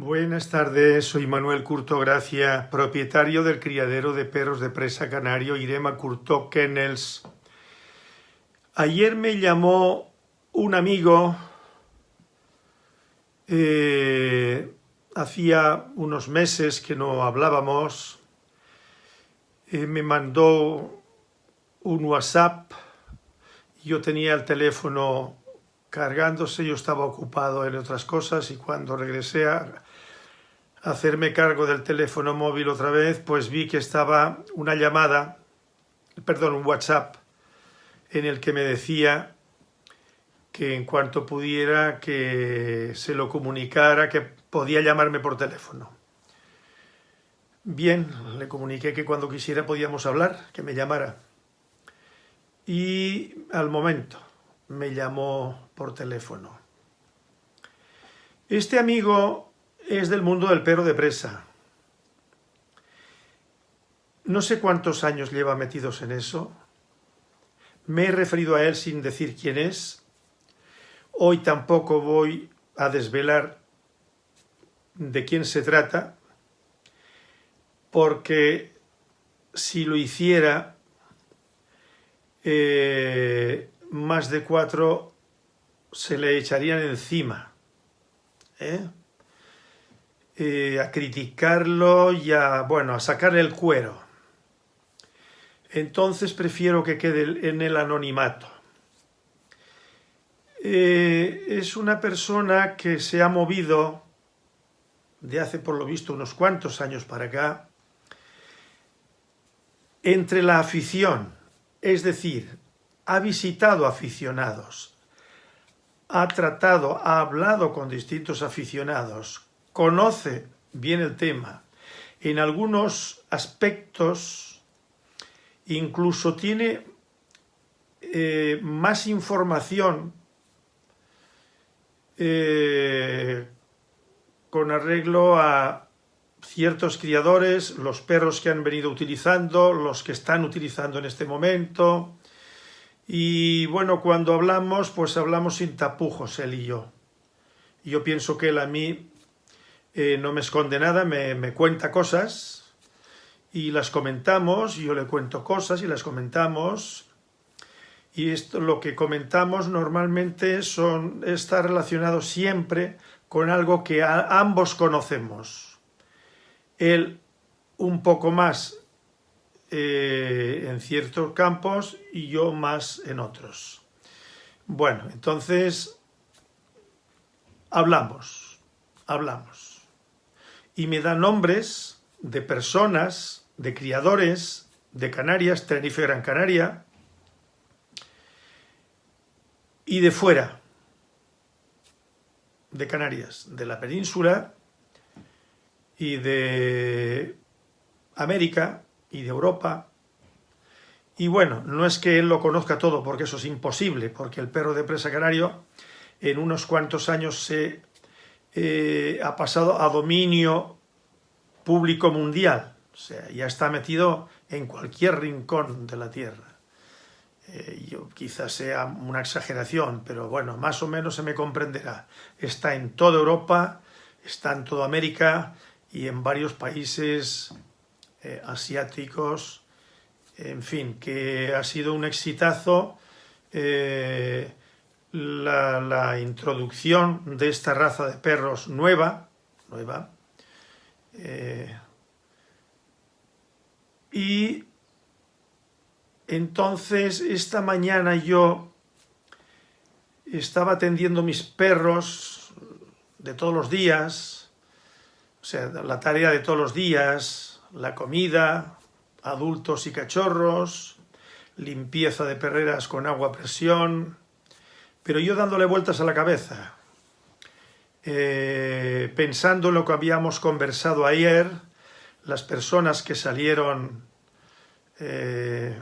Buenas tardes, soy Manuel Curto Gracia, propietario del criadero de perros de presa canario Irema Curto Kennels. Ayer me llamó un amigo, eh, hacía unos meses que no hablábamos, eh, me mandó un WhatsApp, yo tenía el teléfono cargándose, yo estaba ocupado en otras cosas y cuando regresé a hacerme cargo del teléfono móvil otra vez, pues vi que estaba una llamada, perdón, un WhatsApp, en el que me decía que en cuanto pudiera que se lo comunicara, que podía llamarme por teléfono. Bien, le comuniqué que cuando quisiera podíamos hablar, que me llamara. Y al momento me llamó por teléfono. Este amigo es del mundo del perro de presa. No sé cuántos años lleva metidos en eso. Me he referido a él sin decir quién es. Hoy tampoco voy a desvelar de quién se trata, porque si lo hiciera, eh, más de cuatro se le echarían encima. ¿eh? Eh, a criticarlo y a, bueno, a sacarle el cuero. Entonces prefiero que quede en el anonimato. Eh, es una persona que se ha movido de hace por lo visto unos cuantos años para acá entre la afición, es decir, ha visitado aficionados, ha tratado, ha hablado con distintos aficionados, conoce bien el tema, en algunos aspectos incluso tiene eh, más información eh, con arreglo a ciertos criadores, los perros que han venido utilizando, los que están utilizando en este momento, y bueno, cuando hablamos, pues hablamos sin tapujos, él y yo. Yo pienso que él a mí eh, no me esconde nada, me, me, cuenta cosas y las comentamos, yo le cuento cosas y las comentamos. Y esto, lo que comentamos normalmente son, está relacionado siempre con algo que ambos conocemos. Él un poco más eh, en ciertos campos y yo más en otros. Bueno, entonces hablamos, hablamos. Y me da nombres de personas, de criadores de Canarias, Tenerife Gran Canaria, y de fuera de Canarias, de la península y de América, y de Europa. Y bueno, no es que él lo conozca todo, porque eso es imposible, porque el perro de presa canario en unos cuantos años se eh, ha pasado a dominio público mundial. O sea, ya está metido en cualquier rincón de la Tierra. Eh, yo, quizás sea una exageración, pero bueno, más o menos se me comprenderá. Está en toda Europa, está en toda América y en varios países eh, asiáticos, en fin, que ha sido un exitazo la, introducción de esta raza de perros nueva, nueva eh, y entonces esta mañana yo estaba atendiendo mis perros de todos los días, o sea, la tarea de todos los días, la comida, adultos y cachorros, limpieza de perreras con agua a presión, pero yo dándole vueltas a la cabeza, eh, pensando en lo que habíamos conversado ayer, las personas que salieron eh,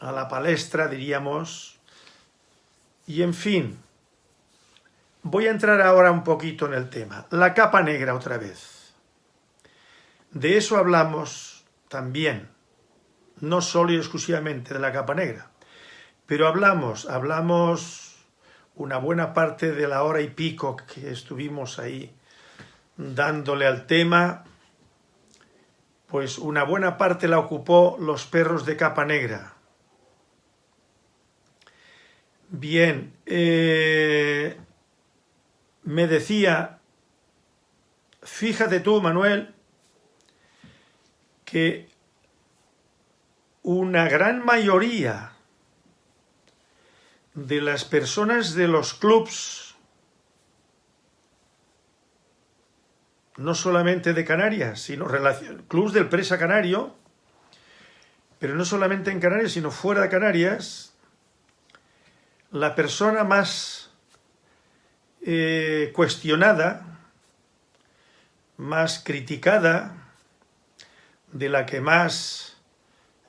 a la palestra, diríamos, y en fin, voy a entrar ahora un poquito en el tema. La capa negra otra vez. De eso hablamos también, no solo y exclusivamente de la capa negra, pero hablamos, hablamos una buena parte de la hora y pico que estuvimos ahí dándole al tema, pues una buena parte la ocupó los perros de capa negra. Bien, eh, me decía, fíjate tú, Manuel, que una gran mayoría de las personas de los clubs, no solamente de Canarias, sino clubs del Presa Canario, pero no solamente en Canarias, sino fuera de Canarias, la persona más eh, cuestionada, más criticada, de la que más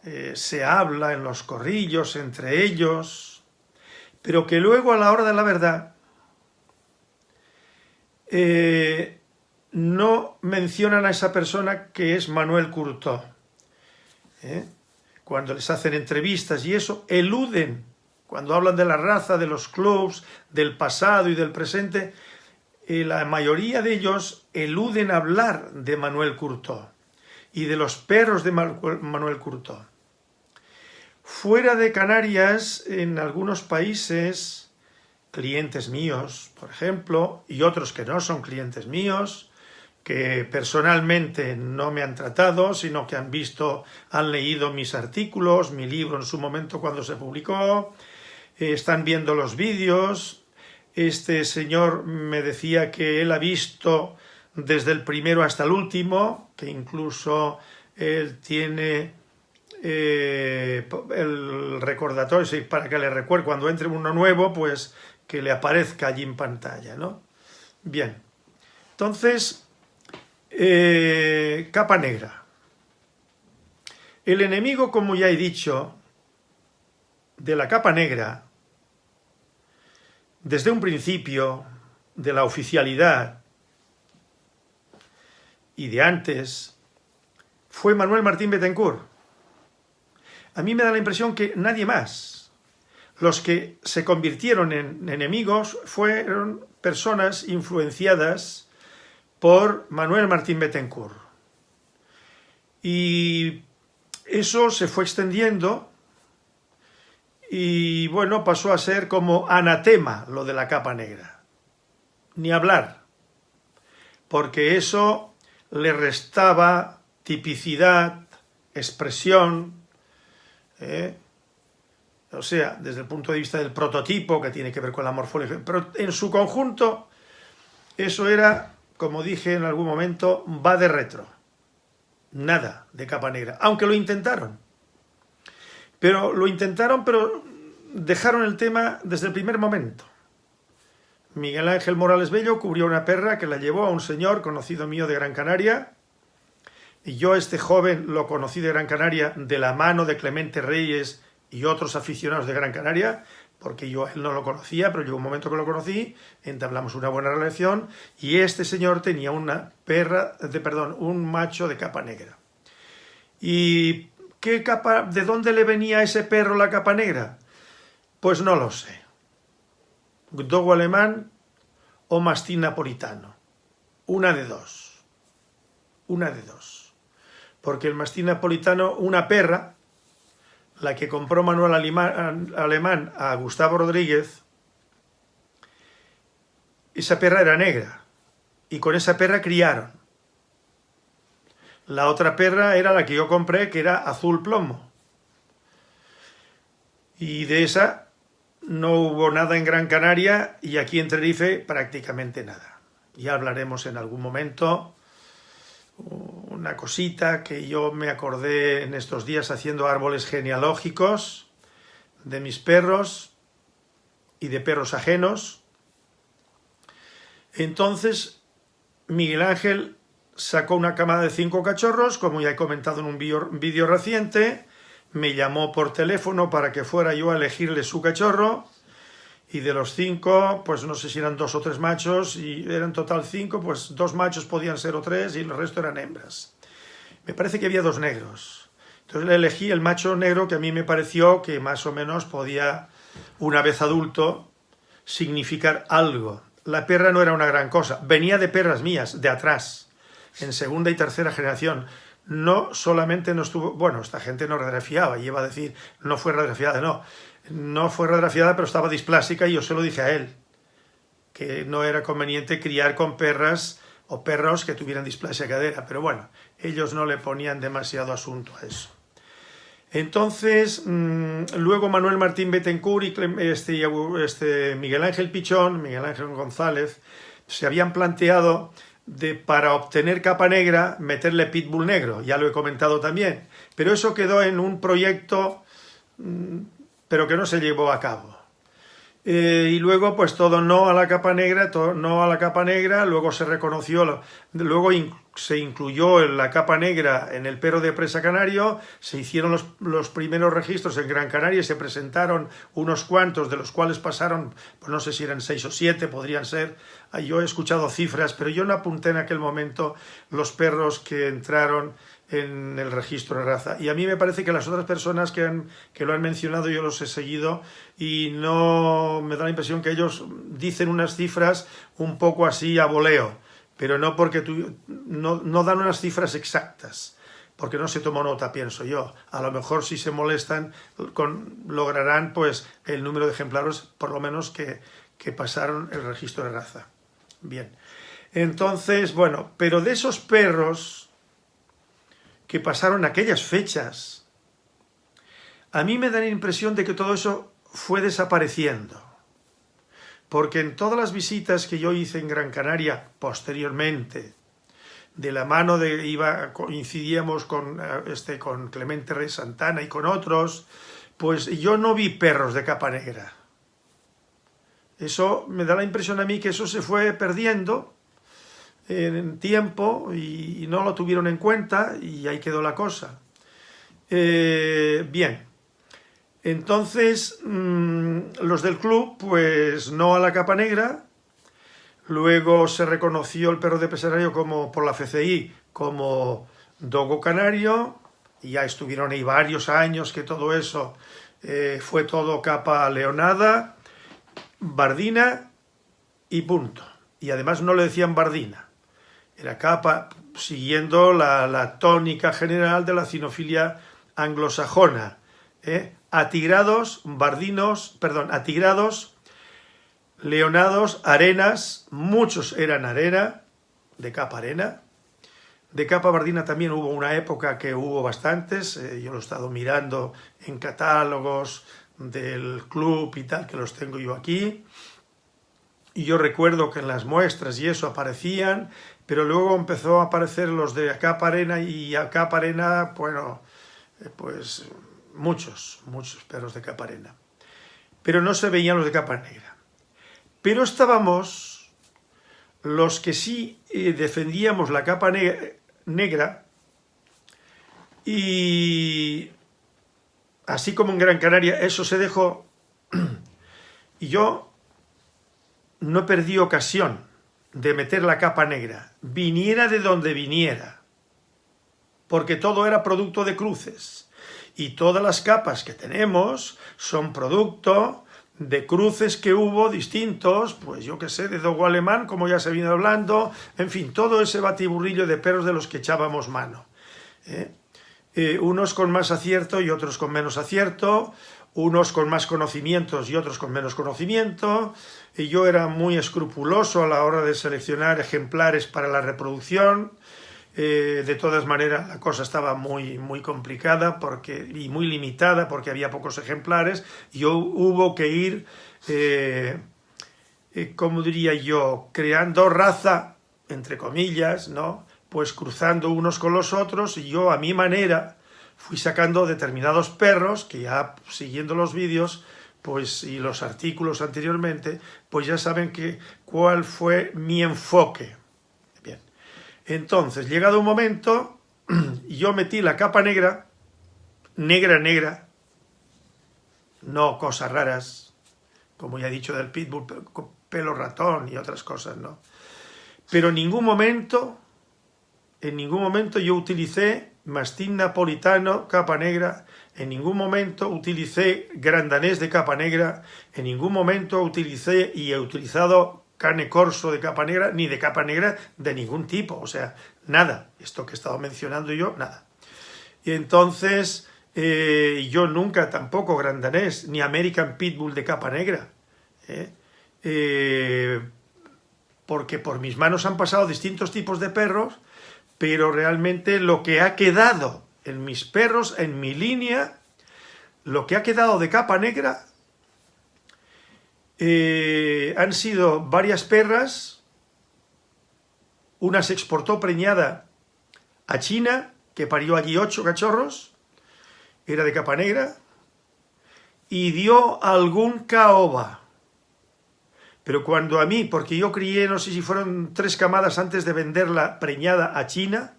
eh, se habla en los corrillos entre ellos, pero que luego a la hora de la verdad eh, no mencionan a esa persona que es Manuel Curtó. Cuando les hacen entrevistas y eso, eluden cuando hablan de la raza, de los clubs, del pasado y del presente, eh, la mayoría de ellos eluden hablar de Manuel Curtó y de los perros de Manuel Curtó. Fuera de Canarias, en algunos países, clientes míos, por ejemplo, y otros que no son clientes míos, que personalmente no me han tratado, sino que han visto, han leído mis artículos, mi libro en su momento cuando se publicó, eh, están viendo los vídeos. Este señor me decía que él ha visto desde el primero hasta el último, que incluso él tiene eh, el recordatorio para que le recuerde cuando entre uno nuevo, pues que le aparezca allí en pantalla, ¿no? Bien, entonces, eh, capa negra. El enemigo, como ya he dicho, de la capa negra, desde un principio de la oficialidad y de antes, fue Manuel Martín Betancourt. A mí me da la impresión que nadie más. Los que se convirtieron en enemigos fueron personas influenciadas por Manuel Martín Betancourt. Y eso se fue extendiendo y bueno, pasó a ser como anatema lo de la capa negra. Ni hablar, porque eso le restaba tipicidad, expresión, ¿eh? o sea, desde el punto de vista del prototipo, que tiene que ver con la morfología, pero en su conjunto, eso era, como dije en algún momento, va de retro. Nada de capa negra, aunque lo intentaron. Pero lo intentaron, pero dejaron el tema desde el primer momento. Miguel Ángel Morales Bello cubrió una perra que la llevó a un señor conocido mío de Gran Canaria. Yo, este joven, lo conocí de Gran Canaria de la mano de Clemente Reyes y otros aficionados de Gran Canaria, porque yo él no lo conocía, pero llegó un momento que lo conocí, entablamos una buena relación, y este señor tenía una perra, de, perdón, un macho de capa negra. Y ¿Qué capa, ¿De dónde le venía a ese perro la capa negra? Pues no lo sé. Dogo alemán o mastín napolitano. Una de dos. Una de dos. Porque el mastín napolitano, una perra, la que compró Manuel Alemán a Gustavo Rodríguez, esa perra era negra. Y con esa perra criaron. La otra perra era la que yo compré, que era azul plomo. Y de esa no hubo nada en Gran Canaria y aquí en Tenerife prácticamente nada. Ya hablaremos en algún momento una cosita que yo me acordé en estos días haciendo árboles genealógicos de mis perros y de perros ajenos. Entonces Miguel Ángel sacó una camada de cinco cachorros, como ya he comentado en un vídeo reciente, me llamó por teléfono para que fuera yo a elegirle su cachorro, y de los cinco, pues no sé si eran dos o tres machos, y eran total cinco, pues dos machos podían ser o tres, y el resto eran hembras. Me parece que había dos negros. Entonces le elegí el macho negro que a mí me pareció que más o menos podía, una vez adulto, significar algo. la perra no era una gran cosa. Venía de perras mías, de atrás, en segunda y tercera generación. No solamente no estuvo... Bueno, esta gente no radiografiaba, y iba a decir, no fue radiografiada, no. No fue radiografiada, pero estaba displásica y yo se lo dije a él, que no era conveniente criar con perras o perros que tuvieran displasia cadera. Pero bueno, ellos no le ponían demasiado asunto a eso. Entonces, mm, luego Manuel Martín Betancourt y este, este, Miguel Ángel Pichón, Miguel Ángel González, se habían planteado de para obtener capa negra meterle pitbull negro, ya lo he comentado también, pero eso quedó en un proyecto mm, pero que no se llevó a cabo. Eh, y luego pues todo no a la capa negra, todo no a la capa negra, luego se reconoció, luego se incluyó la capa negra en el perro de presa canario, se hicieron los, los, primeros registros en Gran Canaria y se presentaron unos cuantos, de los cuales pasaron, pues no sé si eran seis o siete, podrían ser, yo he escuchado cifras, pero yo no apunté en aquel momento los perros que entraron en el registro de raza. Y a mí me parece que las otras personas que, han, que lo han mencionado yo los he seguido y no me da la impresión que ellos dicen unas cifras un poco así a voleo, pero no porque tú, no, no dan unas cifras exactas porque no se tomó nota, pienso yo. A lo mejor si se molestan con, lograrán pues el número de ejemplares por lo menos que, que pasaron el registro de raza. Bien, entonces, bueno, pero de esos perros que pasaron aquellas fechas, a mí me da la impresión de que todo eso fue desapareciendo. Porque en todas las visitas que yo hice en Gran Canaria posteriormente, de la mano de iba coincidíamos con este con Clemente Rey Santana y con otros, pues yo no vi perros de capa negra. Eso me da la impresión a mí que eso se fue perdiendo en tiempo y, no lo tuvieron en cuenta y ahí quedó la cosa. Eh, bien, entonces mm, los del club, pues no a la capa negra, luego se reconoció el perro de pesarario como, por la FCI como dogo canario, ya estuvieron ahí varios años que todo eso eh, fue todo capa leonada, bardina y punto. Y además no le decían bardina, era capa siguiendo la, tónica general de la cinofilia anglosajona. ¿eh? Atigrados, bardinos, perdón, atigrados, leonados, arenas, muchos eran arena, de capa arena. De capa bardina también hubo una época que hubo bastantes, eh, yo lo he estado mirando en catálogos del club y tal, que los tengo yo aquí. Y yo recuerdo que en las muestras y eso aparecían, pero luego empezó a aparecer los de capa arena y a capa arena, bueno, eh, pues muchos, muchos perros de capa arena. Pero no se veían los de capa negra. Pero estábamos los que sí eh, defendíamos la capa negra y así como en Gran Canaria eso se dejó y yo no perdí ocasión de meter la capa negra, viniera de donde viniera, porque todo era producto de cruces, y todas las capas que tenemos son producto de cruces que hubo distintos, pues yo que sé, de dogo alemán, como ya se viene hablando, en fin, todo ese batiburrillo de perros de los que echábamos mano. ¿eh? Eh, unos con más acierto y otros con menos acierto, unos con más conocimientos y otros con menos conocimiento, y yo era muy escrupuloso a la hora de seleccionar ejemplares para la reproducción, eh, de todas maneras la cosa estaba muy, muy complicada porque, y muy limitada porque había pocos ejemplares, y hubo que ir, eh, eh, como diría yo, creando raza, entre comillas, ¿no? pues cruzando unos con los otros, y yo a mi manera, fui sacando determinados perros que ya siguiendo los vídeos pues y los artículos anteriormente, pues ya saben que cuál fue mi enfoque. Bien, entonces, llegado un momento, yo metí la capa negra, negra, negra, no cosas raras, como ya he dicho del pitbull, pelo ratón y otras cosas, ¿no? Pero en ningún momento, en ningún momento yo utilicé mastín napolitano, capa negra, en ningún momento utilicé grandanés de capa negra, en ningún momento utilicé y he utilizado cane corso de capa negra, ni de capa negra de ningún tipo, o sea, nada. Esto que he estado mencionando yo, nada. Y entonces, eh, yo nunca tampoco grandanés, ni American Pitbull de capa negra. ¿eh? Eh, porque por mis manos han pasado distintos tipos de perros, pero realmente lo que ha quedado en mis perros, en mi línea, lo que ha quedado de capa negra eh, han sido varias perras, una se exportó preñada a China, que parió allí ocho cachorros, era de capa negra, y dio algún caoba. Pero cuando a mí, porque yo crié, no sé si fueron tres camadas antes de venderla preñada a China,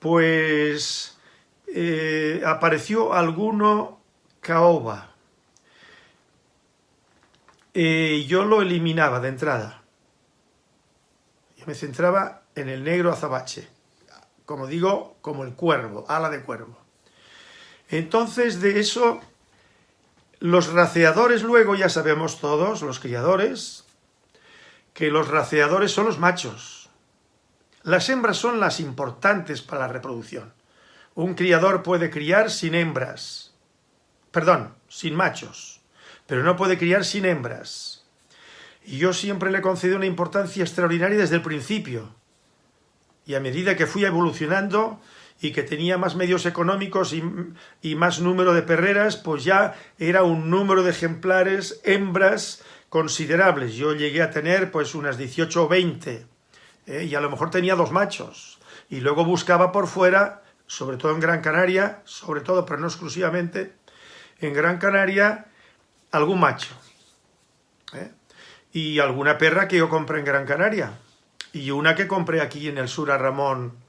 pues eh, apareció alguno caoba. Eh, yo lo eliminaba de entrada. Yo me centraba en el negro azabache, como digo, como el cuervo, ala de cuervo. Entonces de eso, los raceadores luego, ya sabemos todos, los criadores, que los raceadores son los machos. Las hembras son las importantes para la reproducción. Un criador puede criar sin hembras, perdón, sin machos pero no puede criar sin hembras. Y yo siempre le concedí una importancia extraordinaria desde el principio. Y a medida que fui evolucionando y que tenía más medios económicos y, más número de perreras, pues ya era un número de ejemplares, hembras, considerables. Yo llegué a tener pues unas 18 o 20, ¿eh? y a lo mejor tenía dos machos. Y luego buscaba por fuera, sobre todo en Gran Canaria, sobre todo, pero no exclusivamente, en Gran Canaria, algún macho. ¿eh? Y alguna perra que yo compré en Gran Canaria. Y una que compré aquí en el sur a Ramón,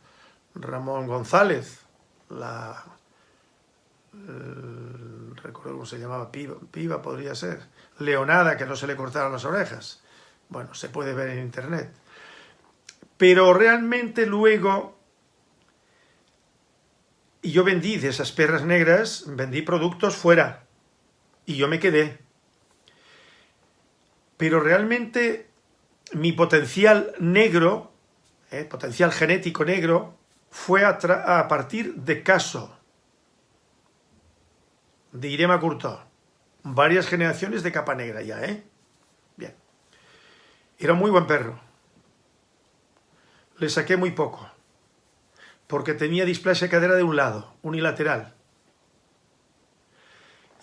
Ramón González. La, recuerdo cómo se llamaba, piba, podría ser. Leonada, que no se le cortaron las orejas. Bueno, se puede ver en internet. Pero realmente luego y yo vendí de esas perras negras, vendí productos fuera y yo me quedé. Pero realmente mi potencial negro, eh, potencial genético negro, fue a, partir de Caso, de Irema Curto. Varias generaciones de capa negra ya, ¿eh? Bien. Era muy buen perro. Le saqué muy poco, porque tenía displasia cadera de un lado, unilateral.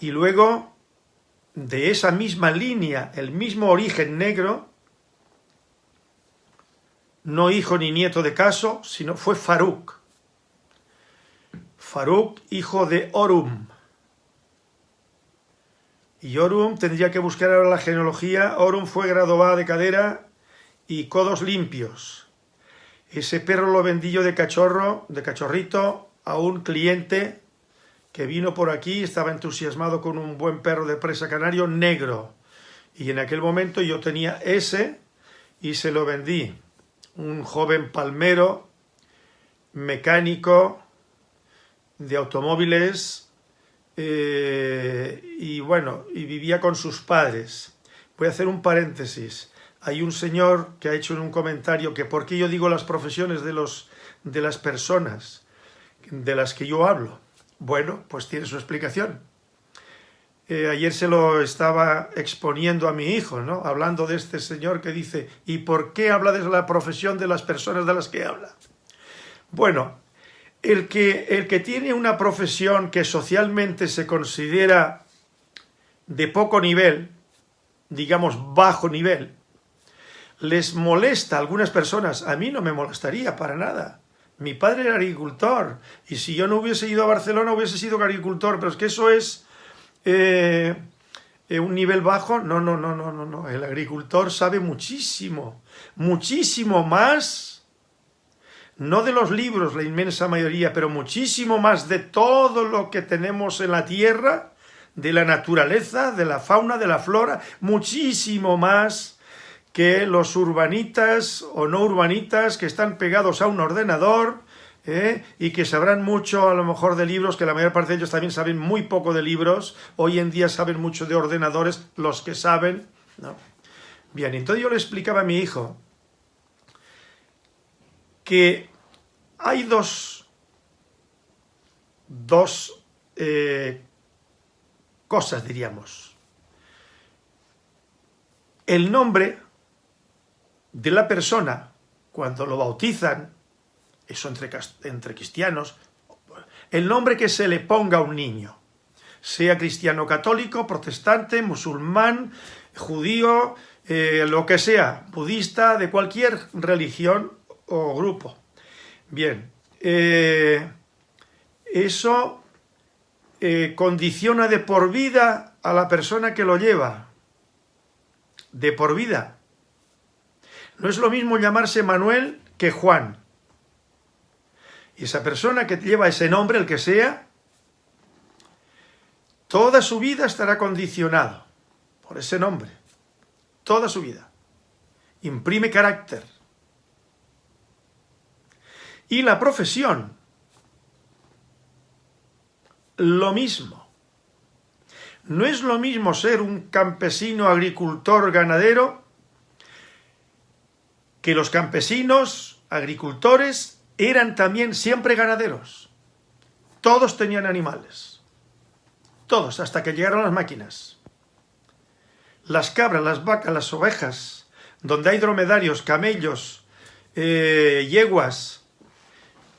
Y luego de esa misma línea, el mismo origen negro, no hijo ni nieto de Caso, sino fue Faruk. Faruk, hijo de Orum. Y Orum tendría que buscar ahora la genealogía. Orum fue graduada de cadera y codos limpios. Ese perro lo vendí yo de cachorro, de cachorrito, a un cliente que vino por aquí, estaba entusiasmado con un buen perro de presa canario negro. Y en aquel momento yo tenía ese y se lo vendí. Un joven palmero, mecánico, de automóviles, eh, y bueno, y vivía con sus padres. Voy a hacer un paréntesis. Hay un señor que ha hecho en un comentario que por qué yo digo las profesiones de, los, de las personas de las que yo hablo. Bueno, pues tiene su explicación. Eh, ayer se lo estaba exponiendo a mi hijo, ¿no? Hablando de este señor que dice, ¿y por qué habla de la profesión de las personas de las que habla? Bueno, el que, el que tiene una profesión que socialmente se considera de poco nivel, digamos bajo nivel, les molesta a algunas personas, a mí no me molestaría para nada, mi padre era agricultor y si yo no hubiese ido a Barcelona hubiese sido agricultor, pero es que eso es eh, eh, un nivel bajo. No, no, no, no, no, no. El agricultor sabe muchísimo, muchísimo más, no de los libros, la inmensa mayoría, pero muchísimo más de todo lo que tenemos en la tierra, de la naturaleza, de la fauna, de la flora, muchísimo más que los urbanitas o no urbanitas que están pegados a un ordenador ¿eh? y que sabrán mucho a lo mejor de libros, que la mayor parte de ellos también saben muy poco de libros, hoy en día saben mucho de ordenadores, los que saben, ¿no? Bien, entonces yo le explicaba a mi hijo que hay dos, dos eh, cosas, diríamos. El nombre de la persona, cuando lo bautizan, eso entre, entre cristianos, el nombre que se le ponga a un niño, sea cristiano católico, protestante, musulmán, judío, eh, lo que sea, budista, de cualquier religión o grupo. Bien, eh, eso eh, condiciona de por vida a la persona que lo lleva. De por vida. No es lo mismo llamarse Manuel que Juan. Y esa persona que lleva ese nombre, el que sea, toda su vida estará condicionado por ese nombre. Toda su vida. Imprime carácter. Y la profesión, lo mismo. No es lo mismo ser un campesino, agricultor, ganadero, que los campesinos, agricultores, eran también siempre ganaderos. Todos tenían animales. Todos, hasta que llegaron las máquinas. Las cabras, las vacas, las ovejas, donde hay dromedarios, camellos, eh, yeguas,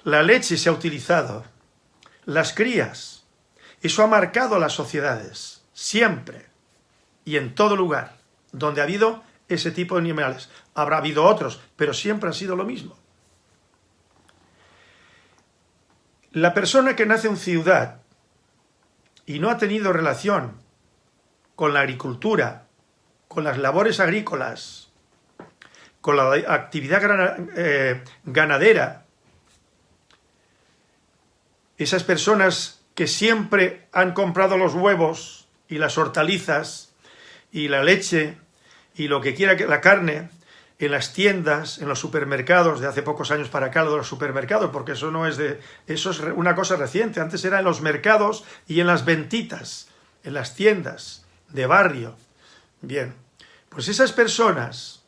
la leche se ha utilizado, las crías. Eso ha marcado a las sociedades, siempre y en todo lugar, donde ha habido ese tipo de animales. Habrá habido otros, pero siempre ha sido lo mismo. La persona que nace en ciudad y no ha tenido relación con la agricultura, con las labores agrícolas, con la actividad eh, ganadera, esas personas que siempre han comprado los huevos y las hortalizas y la leche y lo que quiera que la carne en las tiendas, en los supermercados, de hace pocos años para acá, lo de los supermercados, porque eso no es de... eso es una cosa reciente, antes era en los mercados y en las ventitas, en las tiendas de barrio. Bien, pues esas personas,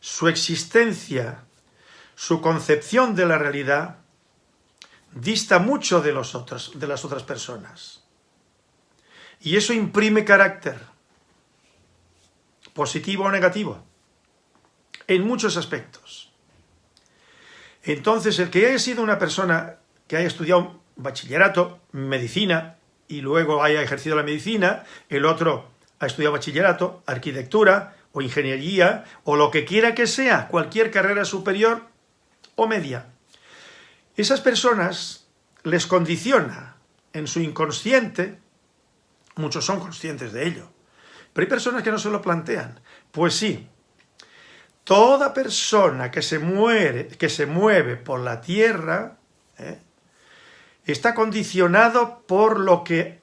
su existencia, su concepción de la realidad, dista mucho de, los otros, de las otras personas. Y eso imprime carácter, positivo o negativo en muchos aspectos. Entonces, el que haya sido una persona que haya estudiado bachillerato, medicina, y luego haya ejercido la medicina, el otro ha estudiado bachillerato, arquitectura, o ingeniería, o lo que quiera que sea, cualquier carrera superior o media. Esas personas les condiciona en su inconsciente, muchos son conscientes de ello, pero hay personas que no se lo plantean. Pues sí, toda persona que se, muere, que se mueve por la tierra ¿eh? está condicionado por lo que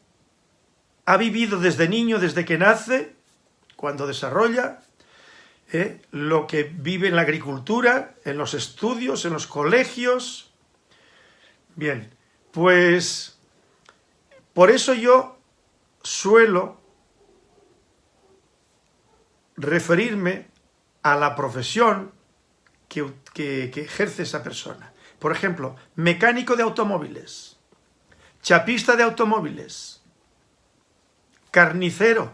ha vivido desde niño, desde que nace, cuando desarrolla, ¿eh? lo que vive en la agricultura, en los estudios, en los colegios. Bien, pues por eso yo suelo referirme a la profesión que, ejerce esa persona. Por ejemplo, mecánico de automóviles, chapista de automóviles, carnicero,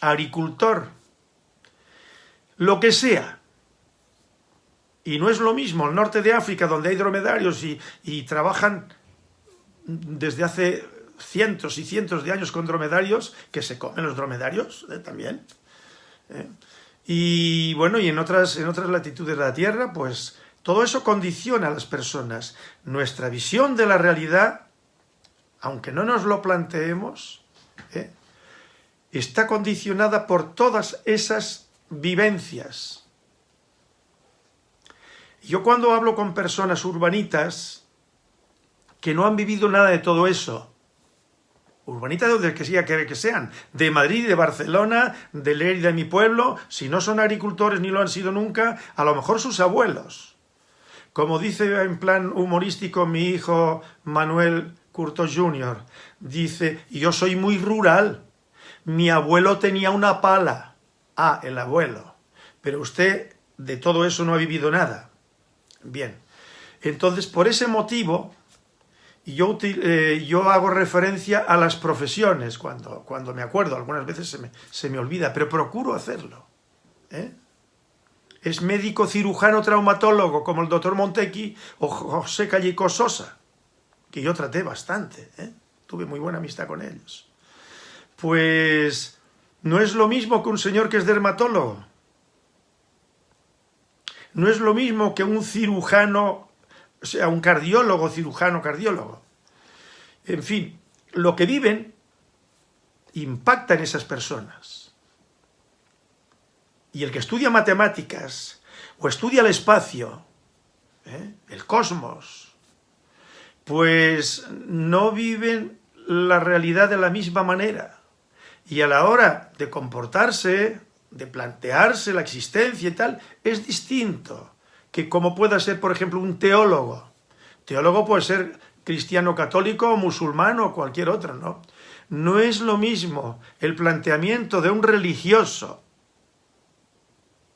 agricultor, lo que sea. Y no es lo mismo el norte de África, donde hay dromedarios y, trabajan desde hace cientos y cientos de años con dromedarios, que se comen los dromedarios eh, también. ¿eh? Y bueno, y en otras, en otras latitudes de la Tierra, pues todo eso condiciona a las personas. Nuestra visión de la realidad, aunque no nos lo planteemos, ¿eh? está condicionada por todas esas vivencias. Yo cuando hablo con personas urbanitas que no han vivido nada de todo eso, urbanita de donde sea que sean, de Madrid, de Barcelona, de Lérida, de mi pueblo, si no son agricultores ni lo han sido nunca, a lo mejor sus abuelos. Como dice en plan humorístico mi hijo Manuel Curto Jr., dice, yo soy muy rural, mi abuelo tenía una pala, Ah, el abuelo. Pero usted de todo eso no ha vivido nada. Bien. Entonces, por ese motivo, yo, eh, yo hago referencia a las profesiones cuando, cuando me acuerdo. Algunas veces se me, se me olvida, pero procuro hacerlo. ¿eh? Es médico cirujano traumatólogo, como el doctor Montequi o José Callico Sosa, que yo traté bastante. ¿eh? Tuve muy buena amistad con ellos. Pues no es lo mismo que un señor que es dermatólogo. No es lo mismo que un cirujano, o sea, un cardiólogo, cirujano, cardiólogo. En fin, lo que viven impacta en esas personas. Y el que estudia matemáticas o estudia el espacio, ¿eh? el cosmos, pues no viven la realidad de la misma manera. Y a la hora de comportarse, de plantearse la existencia y tal, es distinto que como pueda ser, por ejemplo, un teólogo. Teólogo puede ser cristiano católico o musulmán o cualquier otro, ¿no? No es lo mismo el planteamiento de un religioso,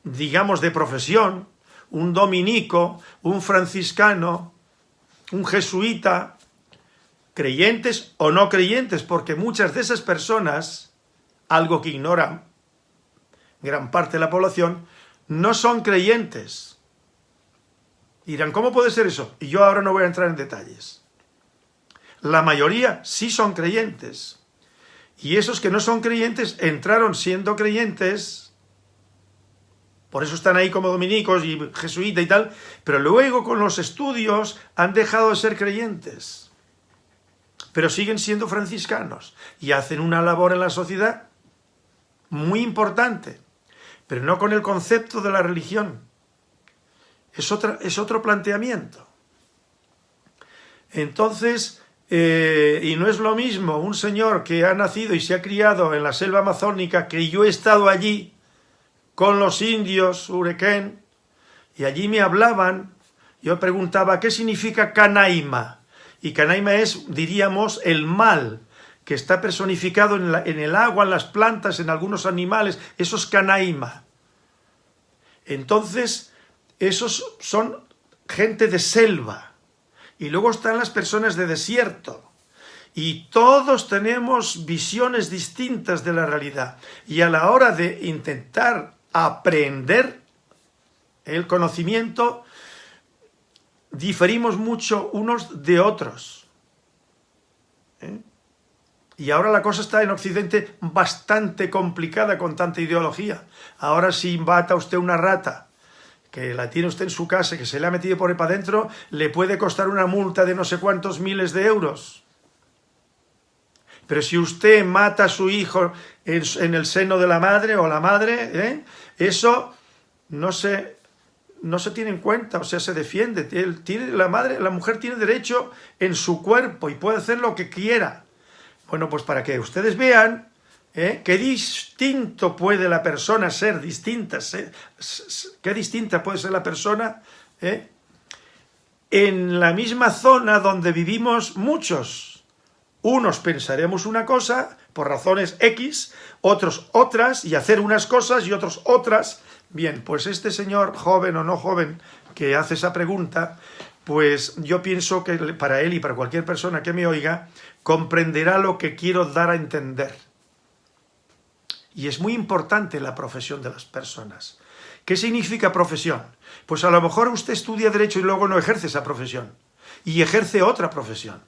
digamos de profesión, un dominico, un franciscano, un jesuita, creyentes o no creyentes, porque muchas de esas personas, algo que ignoran gran parte de la población, no son creyentes. Dirán, ¿cómo puede ser eso? Y yo ahora no voy a entrar en detalles. La mayoría sí son creyentes. Y esos que no son creyentes entraron siendo creyentes, por eso están ahí como dominicos y jesuitas y tal, pero luego con los estudios han dejado de ser creyentes. Pero siguen siendo franciscanos y hacen una labor en la sociedad muy importante pero no con el concepto de la religión. Es, otra, es otro planteamiento. Entonces, eh, y no es lo mismo un señor que ha nacido y se ha criado en la selva amazónica, que yo he estado allí con los indios, Urequén, y allí me hablaban, yo preguntaba, ¿qué significa canaima? Y canaima es, diríamos, el mal, que está personificado en, el agua, en las plantas, en algunos animales, eso es canaima. Entonces, esos son gente de selva. Y luego están las personas de desierto. Y todos tenemos visiones distintas de la realidad. Y a la hora de intentar aprender el conocimiento, diferimos mucho unos de otros. ¿Eh? Y ahora la cosa está en Occidente bastante complicada con tanta ideología. Ahora si bata usted una rata, que la tiene usted en su casa, que se le ha metido por ahí para adentro, le puede costar una multa de no sé cuántos miles de euros. Pero si usted mata a su hijo en, el seno de la madre o la madre, ¿eh? eso no se, no se tiene en cuenta, o sea, se defiende. La, madre, la mujer tiene derecho en su cuerpo y puede hacer lo que quiera. Bueno, pues para que ustedes vean ¿eh? qué distinto puede la persona ser, distinta, qué distinta puede ser la persona ¿eh? en la misma zona donde vivimos muchos. Unos pensaremos una cosa por razones X, otros otras, y hacer unas cosas y otros otras. Bien, pues este señor, joven o no joven, que hace esa pregunta, pues yo pienso que para él y para cualquier persona que me oiga, comprenderá lo que quiero dar a entender. Y es muy importante la profesión de las personas. ¿Qué significa profesión? Pues a lo mejor usted estudia Derecho y luego no ejerce esa profesión. Y ejerce otra profesión.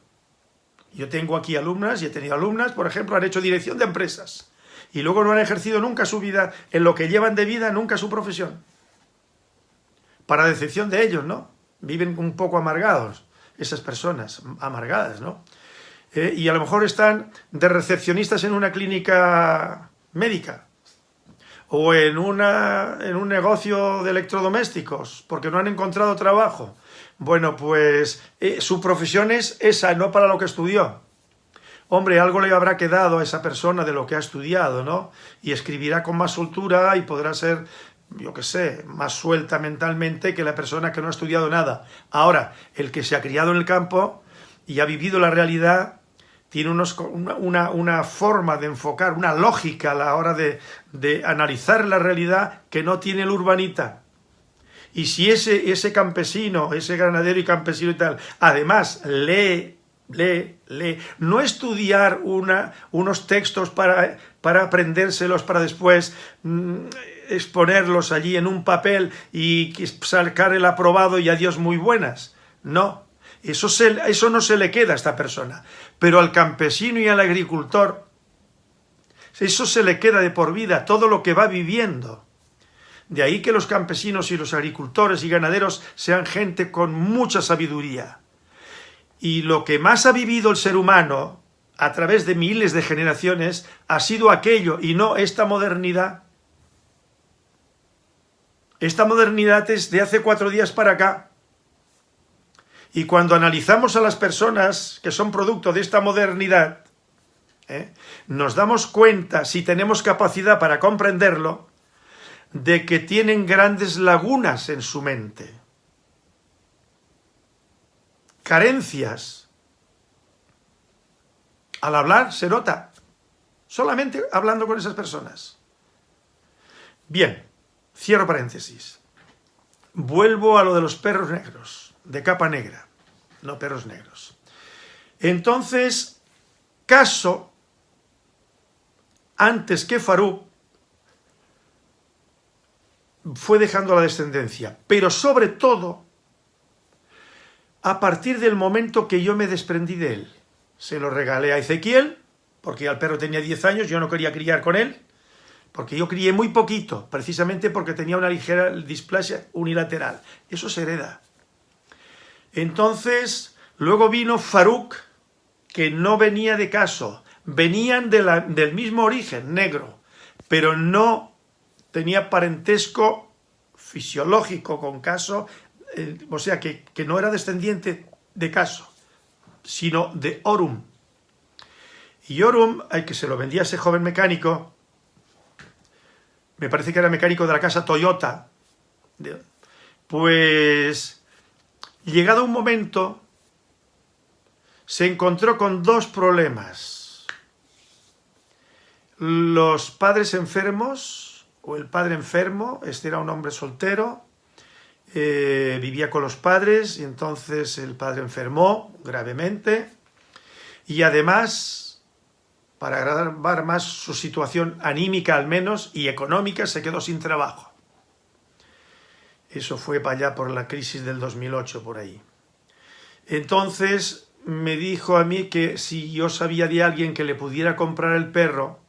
Yo tengo aquí alumnas y he tenido alumnas, por ejemplo, han hecho dirección de empresas. Y luego no han ejercido nunca su vida, en lo que llevan de vida, nunca su profesión. Para decepción de ellos, ¿no? Viven un poco amargados, esas personas, amargadas, ¿no? Eh, y a lo mejor están de recepcionistas en una clínica médica o en, una, en un negocio de electrodomésticos porque no han encontrado trabajo. Bueno, pues eh, su profesión es esa, no para lo que estudió. Hombre, algo le habrá quedado a esa persona de lo que ha estudiado, ¿no? Y escribirá con más soltura y podrá ser, yo qué sé, más suelta mentalmente que la persona que no ha estudiado nada. Ahora, el que se ha criado en el campo y ha vivido la realidad, tiene unos, una, una, forma de enfocar, una lógica a la hora de, de, analizar la realidad que no tiene el urbanita. Y si ese, ese campesino, ese granadero y campesino y tal, además lee, lee, lee, no estudiar una, unos textos para, para aprendérselos para después mmm, exponerlos allí en un papel y sacar el aprobado y adiós muy buenas. No, eso, se, eso no se le queda a esta persona. Pero al campesino y al agricultor, eso se le queda de por vida, todo lo que va viviendo. De ahí que los campesinos y los agricultores y ganaderos sean gente con mucha sabiduría. Y lo que más ha vivido el ser humano a través de miles de generaciones ha sido aquello y no esta modernidad esta modernidad es de hace cuatro días para acá. Y cuando analizamos a las personas que son producto de esta modernidad, ¿eh? nos damos cuenta, si tenemos capacidad para comprenderlo, de que tienen grandes lagunas en su mente. Carencias. Al hablar se nota, solamente hablando con esas personas. Bien, Cierro paréntesis. Vuelvo a lo de los perros negros, de capa negra, no perros negros. Entonces, Caso, antes que Farú, fue dejando la descendencia, pero sobre todo, a partir del momento que yo me desprendí de él. Se lo regalé a Ezequiel, porque al perro tenía 10 años, yo no quería criar con él, porque yo crié muy poquito, precisamente porque tenía una ligera displasia unilateral. Eso se hereda. Entonces, luego vino Faruk, que no venía de caso, venían del mismo origen, negro, pero no tenía parentesco fisiológico con caso, eh, o sea, que, no era descendiente de caso, sino de Orum. Y Orum, al que se lo vendía a ese joven mecánico, me parece que era mecánico de la casa Toyota, pues llegado un momento se encontró con dos problemas. Los padres enfermos, o el padre enfermo, este era un hombre soltero, eh, vivía con los padres y entonces el padre enfermó gravemente y además para agravar más su situación anímica al menos y económica, se quedó sin trabajo. Eso fue para allá por la crisis del 2008, por ahí. Entonces me dijo a mí que si yo sabía de alguien que le pudiera comprar el perro,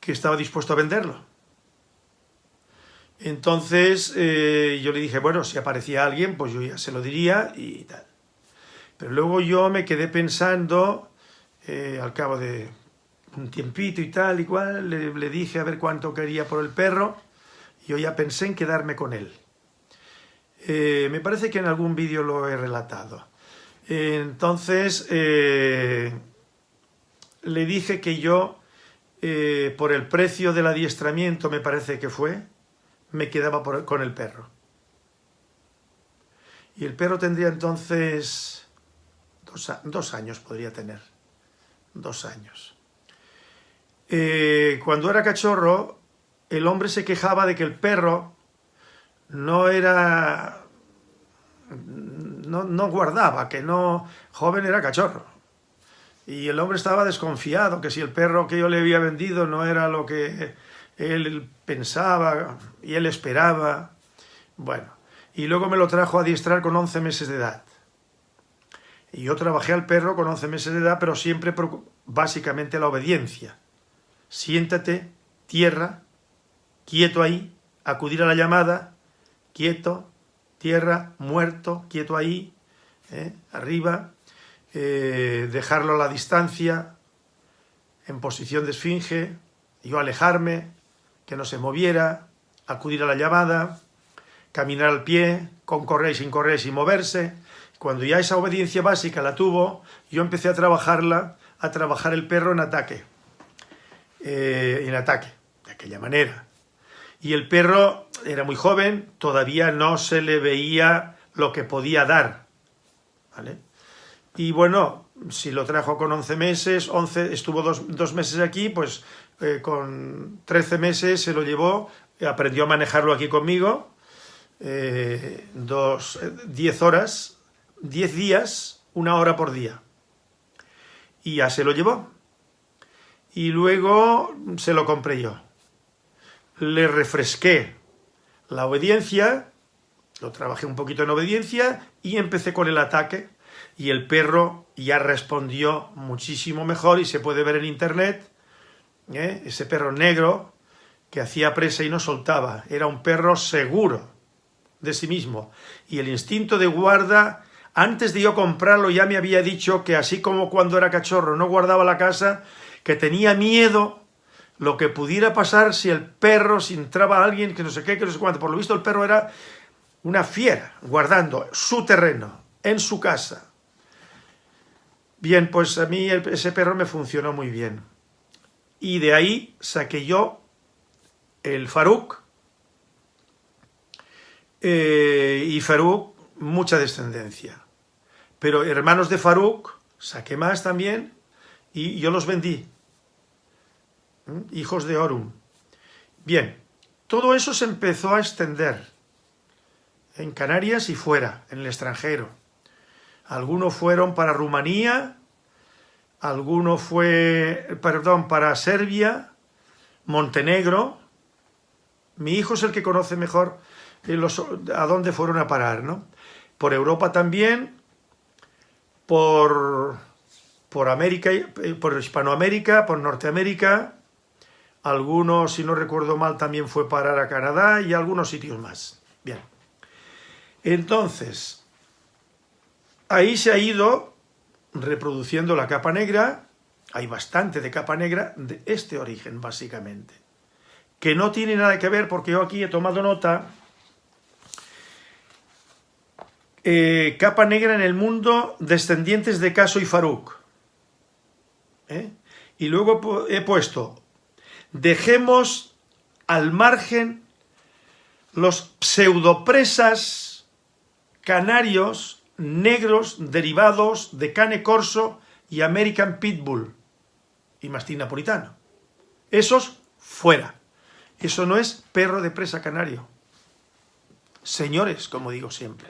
que estaba dispuesto a venderlo. Entonces eh, yo le dije, bueno, si aparecía alguien, pues yo ya se lo diría y tal. Pero luego yo me quedé pensando eh, al cabo de un tiempito y tal y cual, le, dije a ver cuánto quería por el perro, yo ya pensé en quedarme con él. Eh, me parece que en algún vídeo lo he relatado. entonces, eh, le dije que yo, por el precio del adiestramiento, me parece que fue, me quedaba con el perro. Y el perro tendría entonces dos años, podría tener dos años. Eh, cuando era cachorro, el hombre se quejaba de que el perro no era... No, guardaba, que no... Joven era cachorro. Y el hombre estaba desconfiado, que si el perro que yo le había vendido no era lo que él pensaba y él esperaba. Bueno, y luego me lo trajo a adiestrar con 11 meses de edad. Y yo trabajé al perro con 11 meses de edad, pero siempre básicamente la obediencia. Siéntate, tierra, quieto ahí, acudir a la llamada, quieto, tierra, muerto, quieto ahí, ¿eh? arriba, eh, dejarlo a la distancia, en posición de esfinge, yo alejarme, que no se moviera, acudir a la llamada, caminar al pie, con correr y sin correr, sin moverse, cuando ya esa obediencia básica la tuvo, yo empecé a trabajarla, a trabajar el perro en ataque. Eh, en ataque, de aquella manera. Y el perro era muy joven, todavía no se le veía lo que podía dar. ¿vale? Y bueno, si lo trajo con 11 meses, 11, estuvo dos, meses aquí, pues eh, con 13 meses se lo llevó, aprendió a manejarlo aquí conmigo, eh, dos, 10 horas, 10 días, una hora por día. Y ya se lo llevó. Y luego se lo compré yo. Le refresqué la obediencia, lo trabajé un poquito en obediencia y empecé con el ataque. Y el perro ya respondió muchísimo mejor y se puede ver en internet, ¿eh? ese perro negro que hacía presa y no soltaba, era un perro seguro de sí mismo. Y el instinto de guarda, antes de yo comprarlo ya me había dicho que así como cuando era cachorro no guardaba la casa, que tenía miedo lo que pudiera pasar si el perro, si entraba alguien, que no sé qué, que no sé cuánto. Por lo visto el perro era una fiera, guardando su terreno, en su casa. Bien, pues a mí ese perro me funcionó muy bien. Y de ahí saqué yo el Faruk. Eh, y Faruk, mucha descendencia. Pero hermanos de Faruk, saqué más también y yo los vendí. ¿Mm? Hijos de Orum. Bien, todo eso se empezó a extender en Canarias y fuera, en el extranjero. Algunos fueron para Rumanía, alguno fue, perdón, para Serbia, Montenegro. Mi hijo es el que conoce mejor eh, a dónde fueron a parar, ¿no? Por Europa también, por, por América, eh, por Hispanoamérica, por Norteamérica, algunos, si no recuerdo mal, también fue parar a Canadá y algunos sitios más. Bien. Entonces, Ahí se ha ido reproduciendo la capa negra, hay bastante de capa negra de este origen, básicamente. Que no tiene nada que ver, porque yo aquí he tomado nota, eh, capa negra en el mundo, descendientes de Caso y Faruk. ¿Eh? Y luego he puesto, dejemos al margen los pseudopresas canarios negros derivados de cane corso y American Pitbull y mastín napolitano. Esos fuera. Eso no es perro de presa canario. Señores, como digo siempre.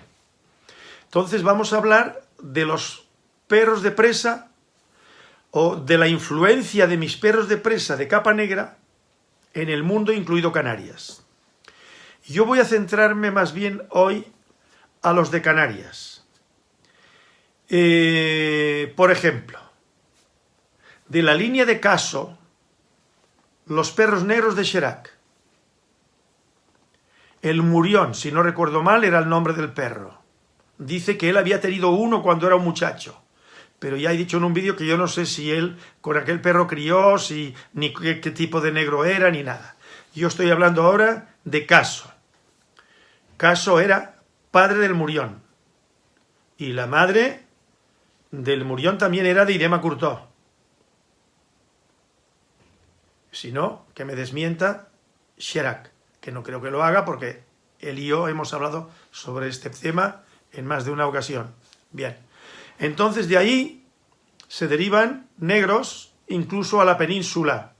Entonces vamos a hablar de los perros de presa o de la influencia de mis perros de presa de capa negra en el mundo, incluido Canarias. Yo voy a centrarme más bien hoy a los de Canarias eh, por ejemplo, de la línea de caso, los perros negros de Cherac. El Murión, si no recuerdo mal, era el nombre del perro. Dice que él había tenido uno cuando era un muchacho. Pero ya he dicho en un vídeo que yo no sé si él con aquel perro crió, si, ni qué, tipo de negro era, ni nada. Yo estoy hablando ahora de Caso. Caso era padre del Murión. Y la madre del Murión también era de Irema Curtó. Si no, que me desmienta Sherak, que no creo que lo haga porque él y yo hemos hablado sobre este tema en más de una ocasión. Bien, entonces de ahí se derivan negros incluso a la península,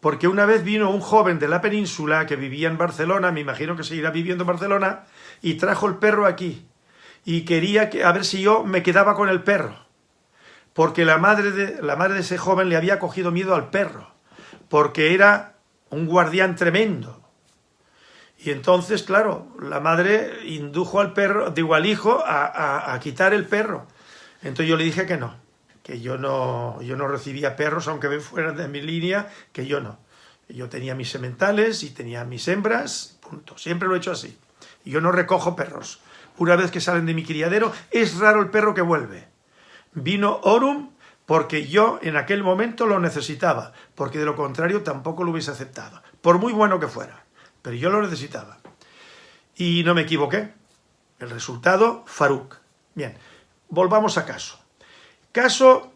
porque una vez vino un joven de la península que vivía en Barcelona, me imagino que seguirá viviendo en Barcelona, y trajo el perro aquí, y quería que, a ver si yo me quedaba con el perro porque la madre, de, la madre de ese joven le había cogido miedo al perro, porque era un guardián tremendo. Y entonces, claro, la madre indujo al perro, digo al hijo, a, quitar el perro. Entonces yo le dije que no, que yo no, yo no recibía perros, aunque fueran de mi línea, que yo no. Yo tenía mis sementales y tenía mis hembras, punto. Siempre lo he hecho así. Yo no recojo perros. Una vez que salen de mi criadero, es raro el perro que vuelve. Vino Orum porque yo en aquel momento lo necesitaba, porque de lo contrario tampoco lo hubiese aceptado, por muy bueno que fuera, pero yo lo necesitaba. Y no me equivoqué. El resultado, Faruk. Bien, volvamos a Caso. Caso,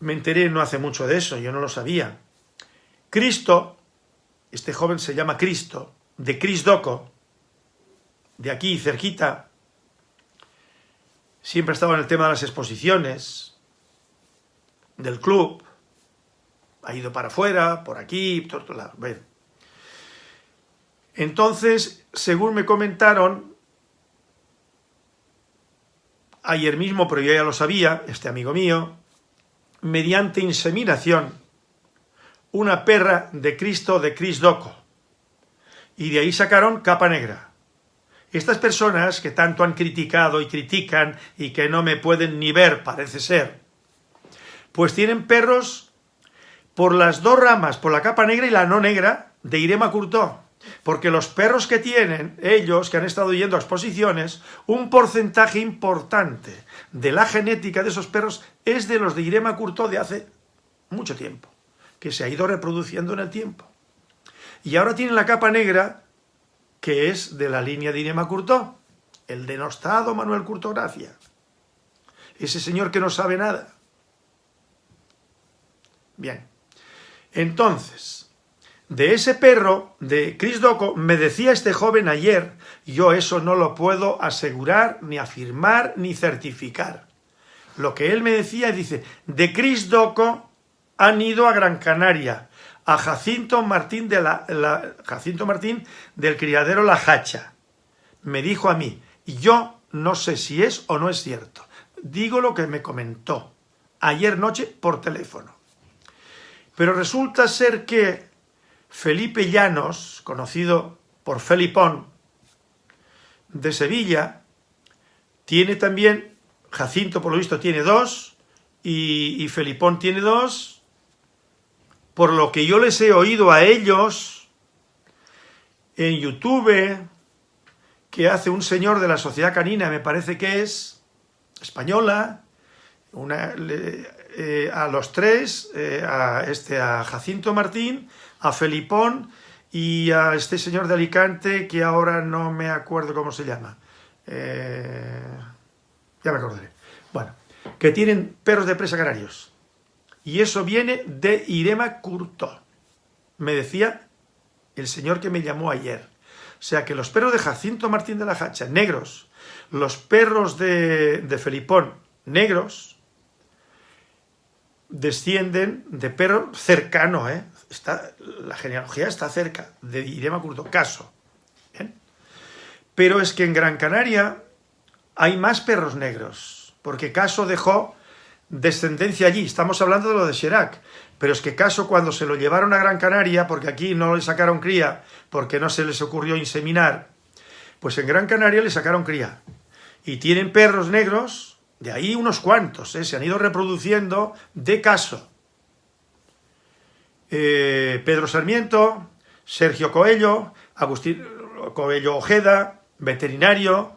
me enteré no hace mucho de eso, yo no lo sabía. Cristo, este joven se llama Cristo, de Crisdoco, de aquí cerquita, siempre estaba en el tema de las exposiciones, del club, ha ido para afuera, por aquí, por otro lado. Entonces, según me comentaron, ayer mismo, pero yo ya lo sabía, este amigo mío, mediante inseminación, una perra de Cristo de Cris Doco. Y de ahí sacaron capa negra. Estas personas que tanto han criticado y critican y que no me pueden ni ver, parece ser, pues tienen perros por las dos ramas, por la capa negra y la no negra, de Irema Curtó. Porque los perros que tienen, ellos que han estado yendo a exposiciones, un porcentaje importante de la genética de esos perros es de los de Irema Curtó de hace mucho tiempo, que se ha ido reproduciendo en el tiempo. Y ahora tienen la capa negra, que es de la línea de Irema Curtó, el denostado Manuel Curtó Gracia. Ese señor que no sabe nada. Bien, entonces, de ese perro, de Chris Doco, me decía este joven ayer, yo eso no lo puedo asegurar, ni afirmar, ni certificar. Lo que él me decía, dice, de Chris Doco han ido a Gran Canaria, a Jacinto Martín, de la, Jacinto Martín del criadero La Hacha. Me dijo a mí, yo no sé si es o no es cierto. Digo lo que me comentó ayer noche por teléfono. Pero resulta ser que Felipe Llanos, conocido por Felipón, de Sevilla, tiene también, Jacinto por lo visto tiene dos, y, Felipón tiene dos, por lo que yo les he oído a ellos en YouTube, que hace un señor de la Sociedad Canina, me parece que es, española, una, eh, a los tres, eh, a, este, a Jacinto Martín, a Felipón y a este señor de Alicante que ahora no me acuerdo cómo se llama. Eh, ya me acordaré. Bueno, que tienen perros de presa canarios. Y eso viene de Irema Curto. Me decía el señor que me llamó ayer. O sea que los perros de Jacinto Martín de la Hacha, negros, los perros de, de Felipón, negros, descienden de perro cercano, ¿eh? Está, la genealogía está cerca de Irema Curto, Caso. Pero es que en Gran Canaria hay más perros negros, porque Caso dejó descendencia allí. Estamos hablando de lo de Chirac, pero es que Caso cuando se lo llevaron a Gran Canaria, porque aquí no le sacaron cría, porque no se les ocurrió inseminar, pues en Gran Canaria le sacaron cría. Y tienen perros negros de ahí unos cuantos, ¿eh? se han ido reproduciendo de caso. Eh, Pedro Sarmiento, Sergio Coello, Agustín Coello Ojeda, veterinario,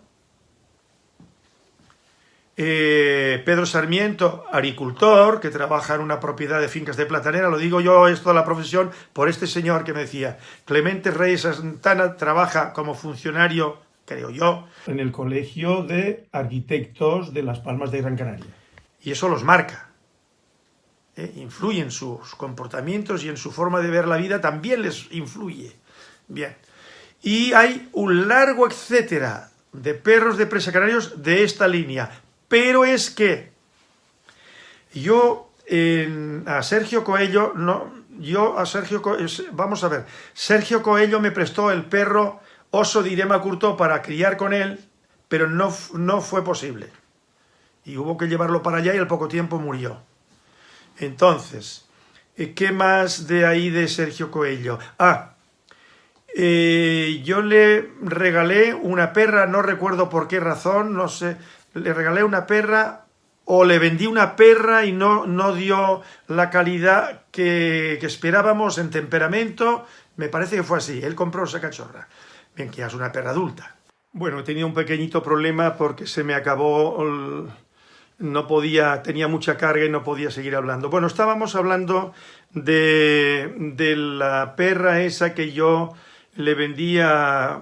eh, Pedro Sarmiento, agricultor, que trabaja en una propiedad de fincas de platanera, lo digo yo esto de la profesión por este señor que me decía, Clemente Reyes Santana trabaja como funcionario creo yo, en el Colegio de Arquitectos de Las Palmas de Gran Canaria. Y eso los marca. ¿Eh? Influye en sus comportamientos y en su forma de ver la vida, también les influye. Bien. Y hay un largo etcétera de perros de presa canarios de esta línea. Pero es que yo a Sergio Coello, no, yo a Sergio Coello, vamos a ver, Sergio Coello me prestó el perro oso de Irema Curto para criar con él, pero no, no fue posible. Y hubo que llevarlo para allá y al poco tiempo murió. Entonces, eh, ¿qué más de ahí de Sergio Coello? Ah, eh, yo le regalé una perra, no recuerdo por qué razón, no sé, le regalé una perra o le vendí una perra y no, no dio la calidad que, que esperábamos en temperamento, me parece que fue así, él compró esa cachorra. Bien, que ya es una perra adulta. Bueno, tenía un pequeñito problema porque se me acabó, no podía, tenía mucha carga y no podía seguir hablando. Bueno, estábamos hablando de, de la perra esa que yo le vendía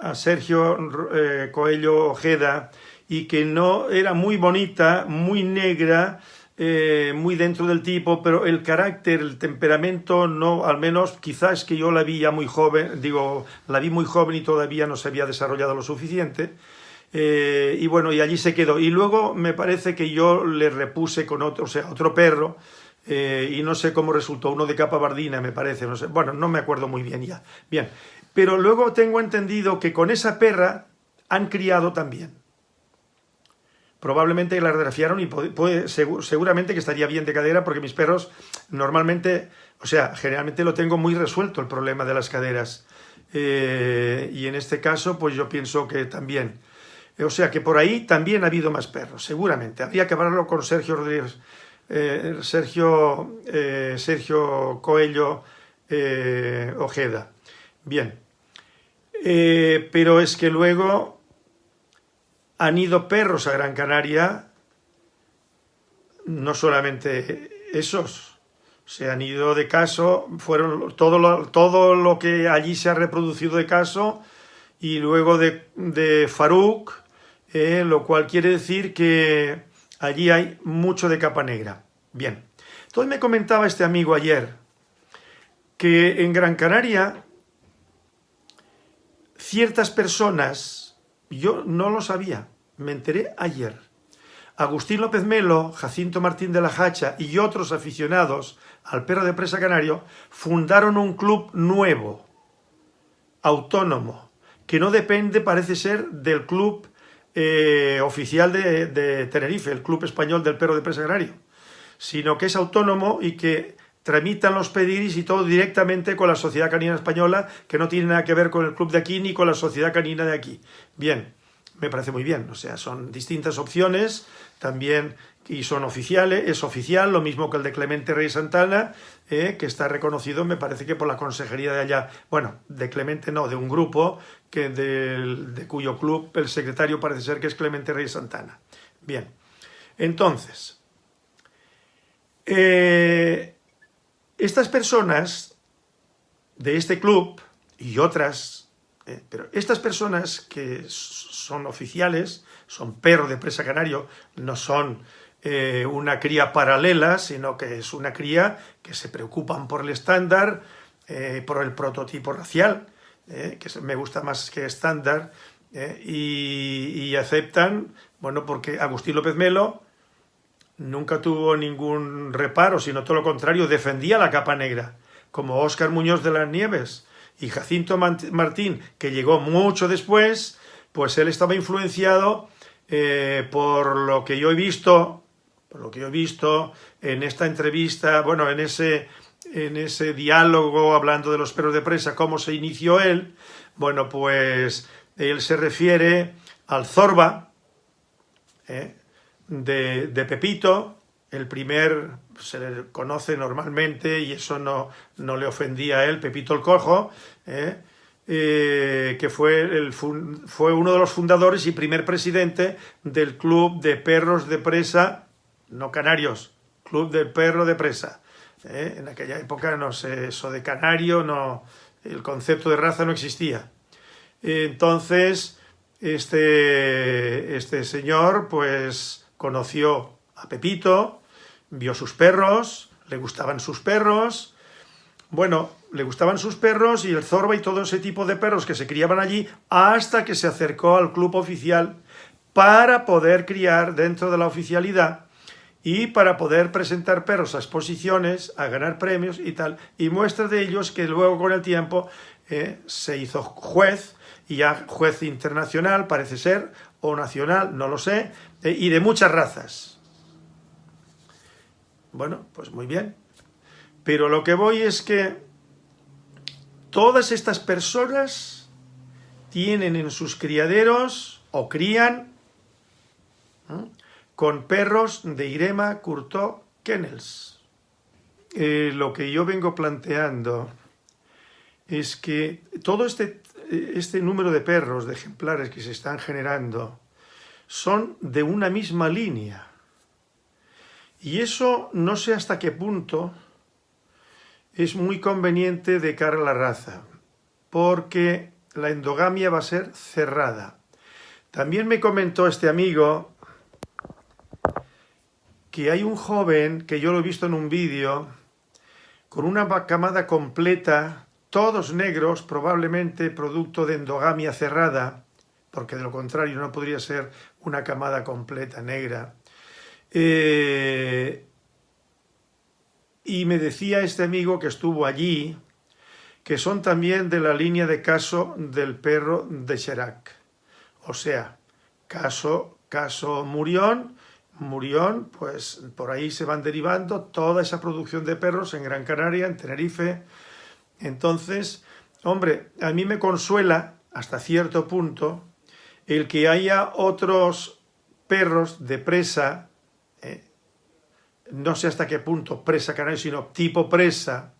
a Sergio eh, Coelho Ojeda y que no era muy bonita, muy negra, eh, muy dentro del tipo, pero el carácter, el temperamento, no, al menos quizás que yo la vi ya muy joven, digo, la vi muy joven y todavía no se había desarrollado lo suficiente. Eh, y bueno, y allí se quedó. Y luego me parece que yo le repuse con otro, o sea, otro perro, eh, y no sé cómo resultó, uno de capa bardina me parece, no sé, bueno, no me acuerdo muy bien ya. Bien, pero luego tengo entendido que con esa perra han criado también. Probablemente la radiografiaron y puede, seguramente que estaría bien de cadera porque mis perros normalmente, o sea, generalmente lo tengo muy resuelto el problema de las caderas. Eh, y en este caso, pues yo pienso que también. O sea que por ahí también ha habido más perros, seguramente. Habría que hablarlo con Sergio Rodríguez, eh, Sergio, eh, Sergio Coello Ojeda. Bien. pero es que luego han ido perros a Gran Canaria, no solamente esos, se han ido de caso, fueron todo lo, todo lo que allí se ha reproducido de caso y luego de, de Faruk, eh, lo cual quiere decir que allí hay mucho de capa negra. Bien, entonces me comentaba este amigo ayer que en Gran Canaria ciertas personas, yo no lo sabía, me enteré ayer, Agustín López Melo, Jacinto Martín de la Hacha y otros aficionados al perro de presa canario fundaron un club nuevo, autónomo, que no depende, parece ser, del club eh, oficial de, de, Tenerife, el Club Español del Perro de Presa Canario, sino que es autónomo y que tramitan los pediris y todo directamente con la Sociedad Canina Española, que no tiene nada que ver con el club de aquí ni con la Sociedad Canina de aquí. Bien, me parece muy bien, o sea, son distintas opciones, también, y son oficiales, es oficial, lo mismo que el de Clemente Rey Santana, eh, que está reconocido, me parece que por la consejería de allá, bueno, de Clemente no, de un grupo, que de, cuyo club el secretario parece ser que es Clemente Rey Santana. Bien, entonces, eh, estas personas de este club y otras eh, pero estas personas que son oficiales, son perro de presa canario, no son eh, una cría paralela, sino que es una cría que se preocupan por el estándar, eh, por el prototipo racial, que me gusta más que estándar, y, y, aceptan, bueno, porque Agustín López Melo nunca tuvo ningún reparo, sino todo lo contrario, defendía la capa negra, como Óscar Muñoz de las Nieves, y Jacinto Martín, que llegó mucho después, pues él estaba influenciado eh, por lo que yo he visto, por lo que he visto en esta entrevista, bueno, en ese, en ese diálogo hablando de los perros de presa, cómo se inició él, bueno, pues él se refiere al Zorba, eh, de, de Pepito, el primer se le conoce normalmente y eso no, no le ofendía a él, Pepito el Cojo, ¿eh? Eh, que fue, el, fue uno de los fundadores y primer presidente del Club de Perros de Presa, no canarios, Club de Perro de Presa. ¿eh? En aquella época, no sé, eso de canario, no, el concepto de raza no existía. Entonces, este, este señor, pues, conoció a Pepito, vio sus perros, le gustaban sus perros, bueno, le gustaban sus perros y el zorba y todo ese tipo de perros que se criaban allí hasta que se acercó al club oficial para poder criar dentro de la oficialidad y para poder presentar perros a exposiciones, a ganar premios y tal. Y muestra de ellos que luego con el tiempo eh, se hizo juez, y ya juez internacional parece ser, o nacional, no lo sé, eh, y de muchas razas. Bueno, pues muy bien. Pero lo que voy es que todas estas personas tienen en sus criaderos o crían con perros de Irema Curto Kennels. Eh, lo que yo vengo planteando es que todo este, este número de perros, de ejemplares que se están generando, son de una misma línea. Y eso no sé hasta qué punto es muy conveniente de cara a la raza, porque la endogamia va a ser cerrada. También me comentó este amigo que hay un joven, que yo lo he visto en un vídeo, con una camada completa, todos negros, probablemente producto de endogamia cerrada, porque de lo contrario no podría ser una camada completa negra. Eh, y me decía este amigo que estuvo allí, que son también de la línea de caso del perro de Cherac. O sea, caso, caso Murión, Murión, pues por ahí se van derivando toda esa producción de perros en Gran Canaria, en Tenerife. Entonces, hombre, a mí me consuela hasta cierto punto el que haya otros perros de presa, eh, no sé hasta qué punto presa canario, sino tipo presa,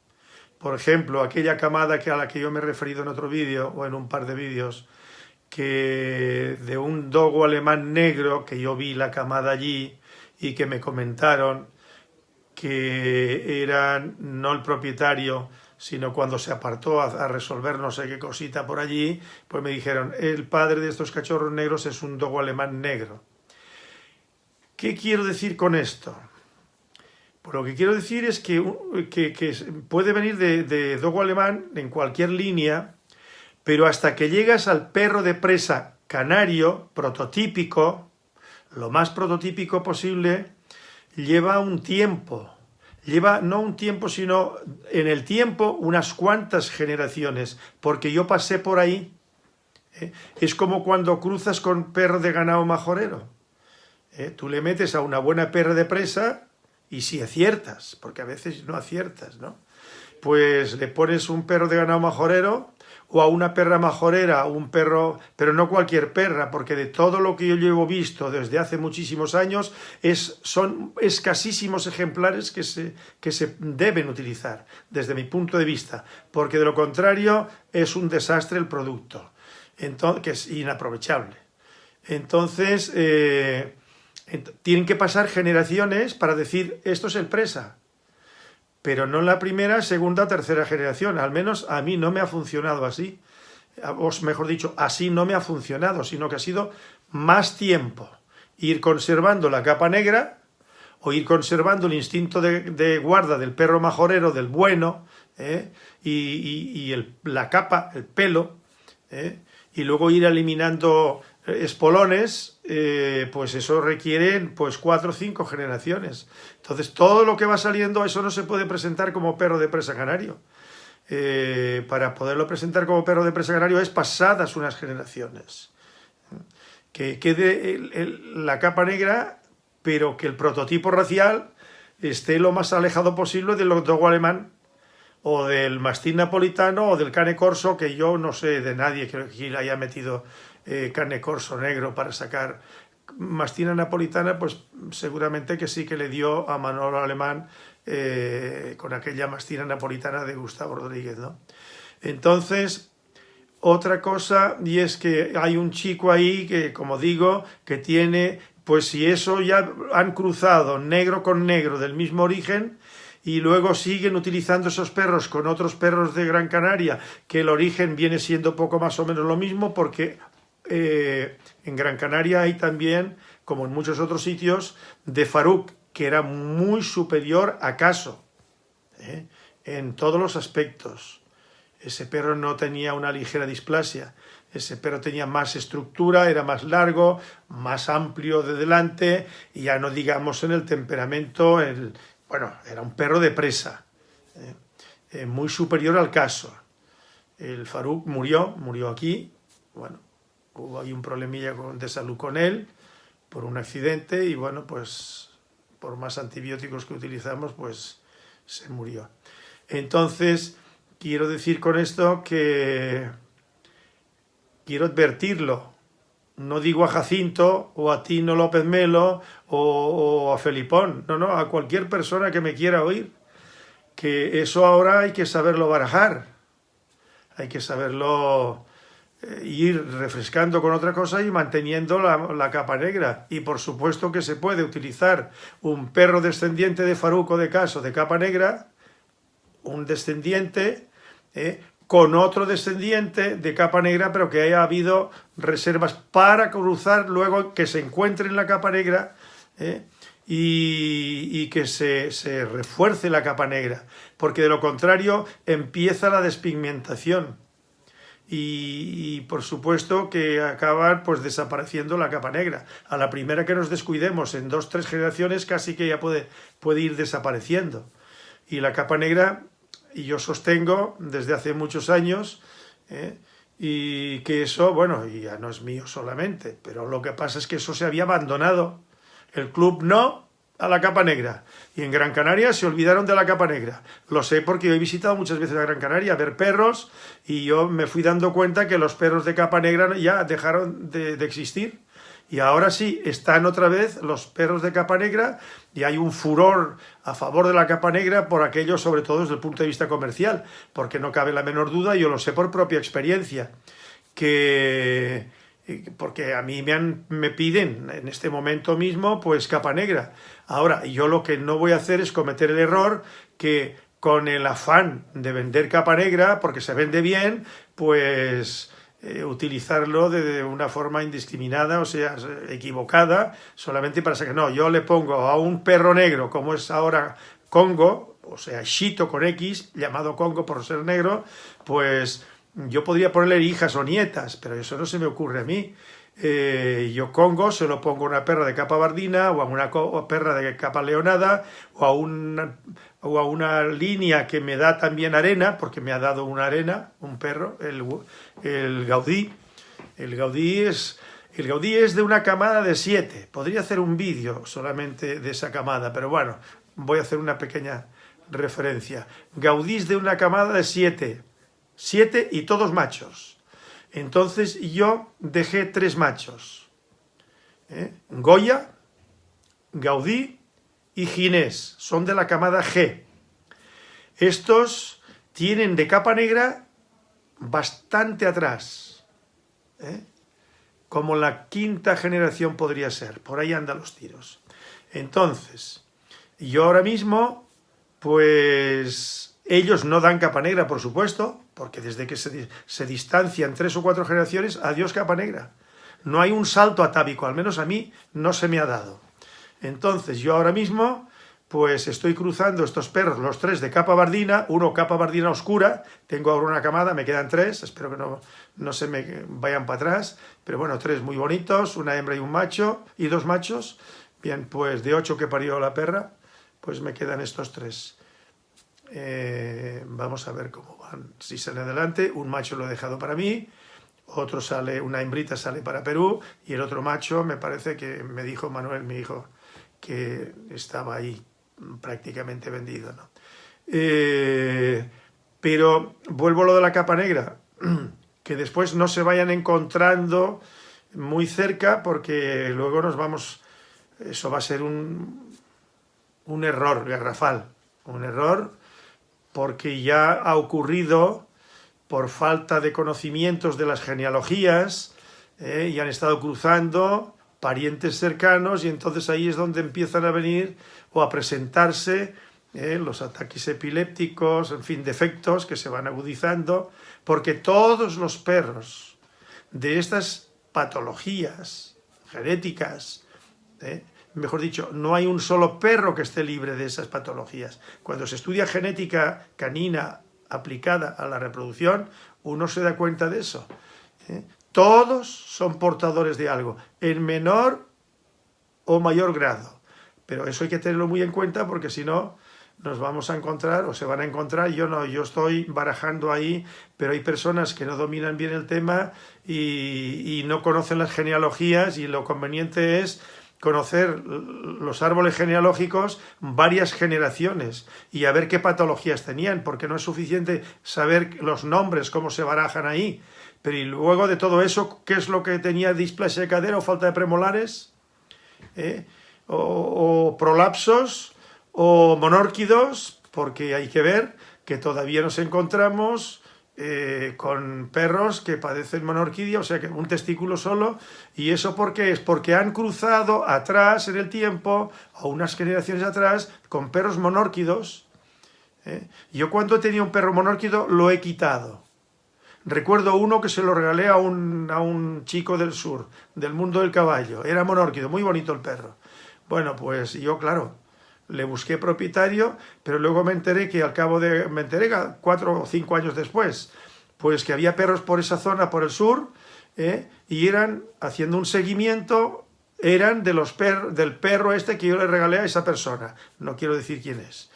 por ejemplo, aquella camada que a la que yo me he referido en otro vídeo o en un par de vídeos, que de un dogo alemán negro, que yo vi la camada allí y que me comentaron que eran no el propietario, sino cuando se apartó a, resolver no sé qué cosita por allí, pues me dijeron, el padre de estos cachorros negros es un dogo alemán negro. ¿Qué quiero decir con esto? Pues lo que quiero decir es que, puede venir de, de dogo alemán en cualquier línea, pero hasta que llegas al perro de presa canario, prototípico, lo más prototípico posible, lleva un tiempo, lleva no un tiempo, sino en el tiempo unas cuantas generaciones, porque yo pasé por ahí. ¿eh? Es como cuando cruzas con perro de ganado majorero. ¿eh? Tú le metes a una buena perra de presa y si aciertas, porque a veces no aciertas, ¿no? Pues le pones un perro de ganado majorero o a una perra majorera, un perro, pero no cualquier perra, porque de todo lo que yo llevo visto desde hace muchísimos años, es, son escasísimos ejemplares que se, que se deben utilizar, desde mi punto de vista, porque de lo contrario es un desastre el producto, entonces, que es inaprovechable. Entonces, eh, tienen que pasar generaciones para decir esto es el presa, pero no la primera, segunda, tercera generación. Al menos a mí no me ha funcionado así. O mejor dicho, así no me ha funcionado, sino que ha sido más tiempo ir conservando la capa negra o ir conservando el instinto de, guarda del perro majorero, del bueno, ¿eh? y, la capa, el pelo, ¿eh? y luego ir eliminando espolones, eh, pues eso requiere pues cuatro o cinco generaciones. Entonces todo lo que va saliendo, eso no se puede presentar como perro de presa canario. Eh, para poderlo presentar como perro de presa canario es pasadas unas generaciones. Que quede la capa negra, pero que el prototipo racial esté lo más alejado posible del dogo alemán o del mastín napolitano o del cane corso, que yo no sé de nadie que haya metido eh, carne corso negro para sacar mastina napolitana, pues seguramente que sí que le dio a Manolo Alemán eh, con aquella mastina napolitana de Gustavo Rodríguez, ¿no? Entonces, otra cosa, y es que hay un chico ahí que, como digo, que tiene, pues si eso ya han cruzado negro con negro del mismo origen, y luego siguen utilizando esos perros con otros perros de Gran Canaria, que el origen viene siendo poco más o menos lo mismo, porque eh, en Gran Canaria hay también, como en muchos otros sitios, de Faruk, que era muy superior a Caso, ¿eh? en todos los aspectos. Ese perro no tenía una ligera displasia, ese perro tenía más estructura, era más largo, más amplio de delante, y ya no digamos en el temperamento, el, bueno, era un perro de presa, ¿eh? muy superior al caso. El Faruk murió, murió aquí, bueno, hubo un problemilla de salud con él por un accidente y bueno, pues por más antibióticos que utilizamos, pues se murió. Entonces, quiero decir con esto que quiero advertirlo. No digo a Jacinto o a Tino López Melo o, o a Felipón, no, no, a cualquier persona que me quiera oír. Que eso ahora hay que saberlo barajar, hay que saberlo ir refrescando con otra cosa y manteniendo la, capa negra. Y por supuesto que se puede utilizar un perro descendiente de Faruco de Caso de capa negra, un descendiente, eh, con otro descendiente de capa negra, pero que haya habido reservas para cruzar luego que se encuentre en la capa negra eh, y, y, que se, se refuerce la capa negra, porque de lo contrario empieza la despigmentación y, por supuesto que acaban pues desapareciendo la capa negra. A la primera que nos descuidemos en dos, tres generaciones casi que ya puede, puede ir desapareciendo. Y la capa negra, y yo sostengo desde hace muchos años, ¿eh? y que eso, bueno, ya no es mío solamente, pero lo que pasa es que eso se había abandonado. El club no, a la capa negra. Y en Gran Canaria se olvidaron de la capa negra. Lo sé porque yo he visitado muchas veces a Gran Canaria a ver perros y yo me fui dando cuenta que los perros de capa negra ya dejaron de, existir. Y ahora sí, están otra vez los perros de capa negra y hay un furor a favor de la capa negra por aquello, sobre todo desde el punto de vista comercial, porque no cabe la menor duda, yo lo sé por propia experiencia, que porque a mí me, han, me piden en este momento mismo pues capa negra. Ahora, yo lo que no voy a hacer es cometer el error que con el afán de vender capa negra, porque se vende bien, pues eh, utilizarlo de, una forma indiscriminada, o sea, equivocada, solamente para sacar... No, yo le pongo a un perro negro, como es ahora Congo, o sea, Shito con X, llamado Congo por ser negro, pues yo podría ponerle hijas o nietas, pero eso no se me ocurre a mí. Eh, yo Congo se lo pongo a una perra de capa bardina o a una perra de capa leonada o a, una, o a una línea que me da también arena, porque me ha dado una arena, un perro, el, el Gaudí. El Gaudí es... El Gaudí es de una camada de siete. Podría hacer un vídeo solamente de esa camada, pero bueno, voy a hacer una pequeña referencia. Gaudí es de una camada de siete siete y todos machos. Entonces yo dejé tres machos. ¿eh? Goya, Gaudí y Ginés. Son de la camada G. Estos tienen de capa negra bastante atrás. ¿eh? Como la quinta generación podría ser. Por ahí andan los tiros. Entonces, yo ahora mismo, pues ellos no dan capa negra, por supuesto, porque desde que se, distancian tres o cuatro generaciones, adiós capa negra. No hay un salto atávico, al menos a mí no se me ha dado. Entonces yo ahora mismo pues estoy cruzando estos perros, los tres de capa bardina, uno capa bardina oscura, tengo ahora una camada, me quedan tres, espero que no, no se me vayan para atrás, pero bueno, tres muy bonitos, una hembra y un macho, y dos machos, bien, pues de ocho que parió la perra, pues me quedan estos tres. Eh, vamos a ver cómo van. Si sale adelante, un macho lo he dejado para mí, otro sale, una hembrita sale para Perú y el otro macho me parece que me dijo Manuel, mi hijo, que estaba ahí prácticamente vendido. Eh, pero vuelvo a lo de la capa negra, que después no se vayan encontrando muy cerca porque luego nos vamos, eso va a ser un, un error garrafal, un error porque ya ha ocurrido por falta de conocimientos de las genealogías eh, y han estado cruzando parientes cercanos y entonces ahí es donde empiezan a venir o a presentarse eh, los ataques epilépticos, en fin, defectos que se van agudizando, porque todos los perros de estas patologías genéticas eh, mejor dicho, no hay un solo perro que esté libre de esas patologías. Cuando se estudia genética canina aplicada a la reproducción, uno se da cuenta de eso. ¿eh? Todos son portadores de algo, en menor o mayor grado. Pero eso hay que tenerlo muy en cuenta porque si no nos vamos a encontrar o se van a encontrar, yo no, yo estoy barajando ahí, pero hay personas que no dominan bien el tema y, y no conocen las genealogías y lo conveniente es conocer los árboles genealógicos varias generaciones y a ver qué patologías tenían, porque no es suficiente saber los nombres, cómo se barajan ahí, pero y luego de todo eso, ¿qué es lo que tenía displasia de cadera o falta de premolares? ¿Eh? O, o prolapsos o monórquidos, porque hay que ver que todavía nos encontramos eh, con perros que padecen monorquidia, o sea que un testículo solo, y eso ¿por qué es? Porque han cruzado atrás en el tiempo, o unas generaciones atrás, con perros monórquidos. ¿eh? Yo cuando tenía un perro monórquido lo he quitado. Recuerdo uno que se lo regalé a un, a un chico del sur, del mundo del caballo. Era monórquido, muy bonito el perro. Bueno, pues yo, claro, le busqué propietario, pero luego me enteré que al cabo de, me enteré cuatro o cinco años después, pues que había perros por esa zona, por el sur, ¿eh? y eran, haciendo un seguimiento, eran de los per del perro este que yo le regalé a esa persona. No quiero decir quién es.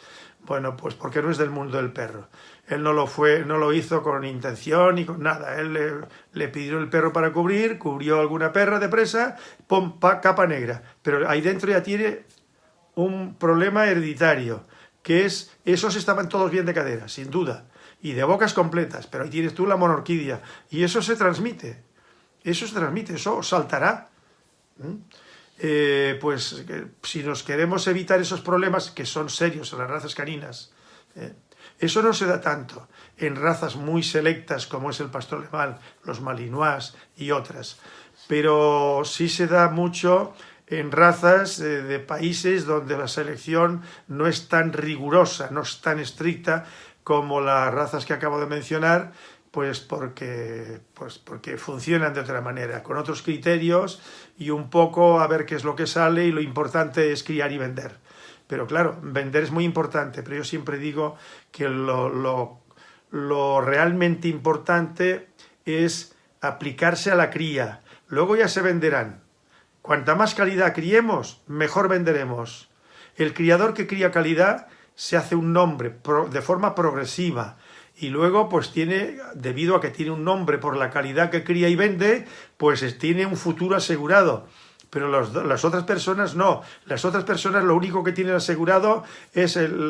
Bueno, pues porque no es del mundo del perro. Él no lo fue, no lo hizo con intención ni con nada. Él le, pidió el perro para cubrir, cubrió alguna perra de presa, pum, capa negra. Pero ahí dentro ya tiene un problema hereditario, que es, esos estaban todos bien de cadera, sin duda y de bocas completas, pero ahí tienes tú la monorquidia, y eso se transmite, eso se transmite, eso saltará. Eh, pues si nos queremos evitar esos problemas que son serios en las razas caninas, eh, eso no se da tanto en razas muy selectas como es el pastor alemán, los malinois y otras, pero sí se da mucho en razas eh, de países donde la selección no es tan rigurosa, no es tan estricta como las razas que acabo de mencionar, pues porque, pues porque funcionan de otra manera, con otros criterios y un poco a ver qué es lo que sale y lo importante es criar y vender. Pero claro, vender es muy importante, pero yo siempre digo que lo, lo, lo realmente importante es aplicarse a la cría. Luego ya se venderán. Cuanta más calidad criemos, mejor venderemos. El criador que cría calidad se hace un nombre de forma progresiva y luego pues tiene, debido a que tiene un nombre por la calidad que cría y vende, pues tiene un futuro asegurado. Pero las otras personas no. Las otras personas lo único que tienen asegurado es el,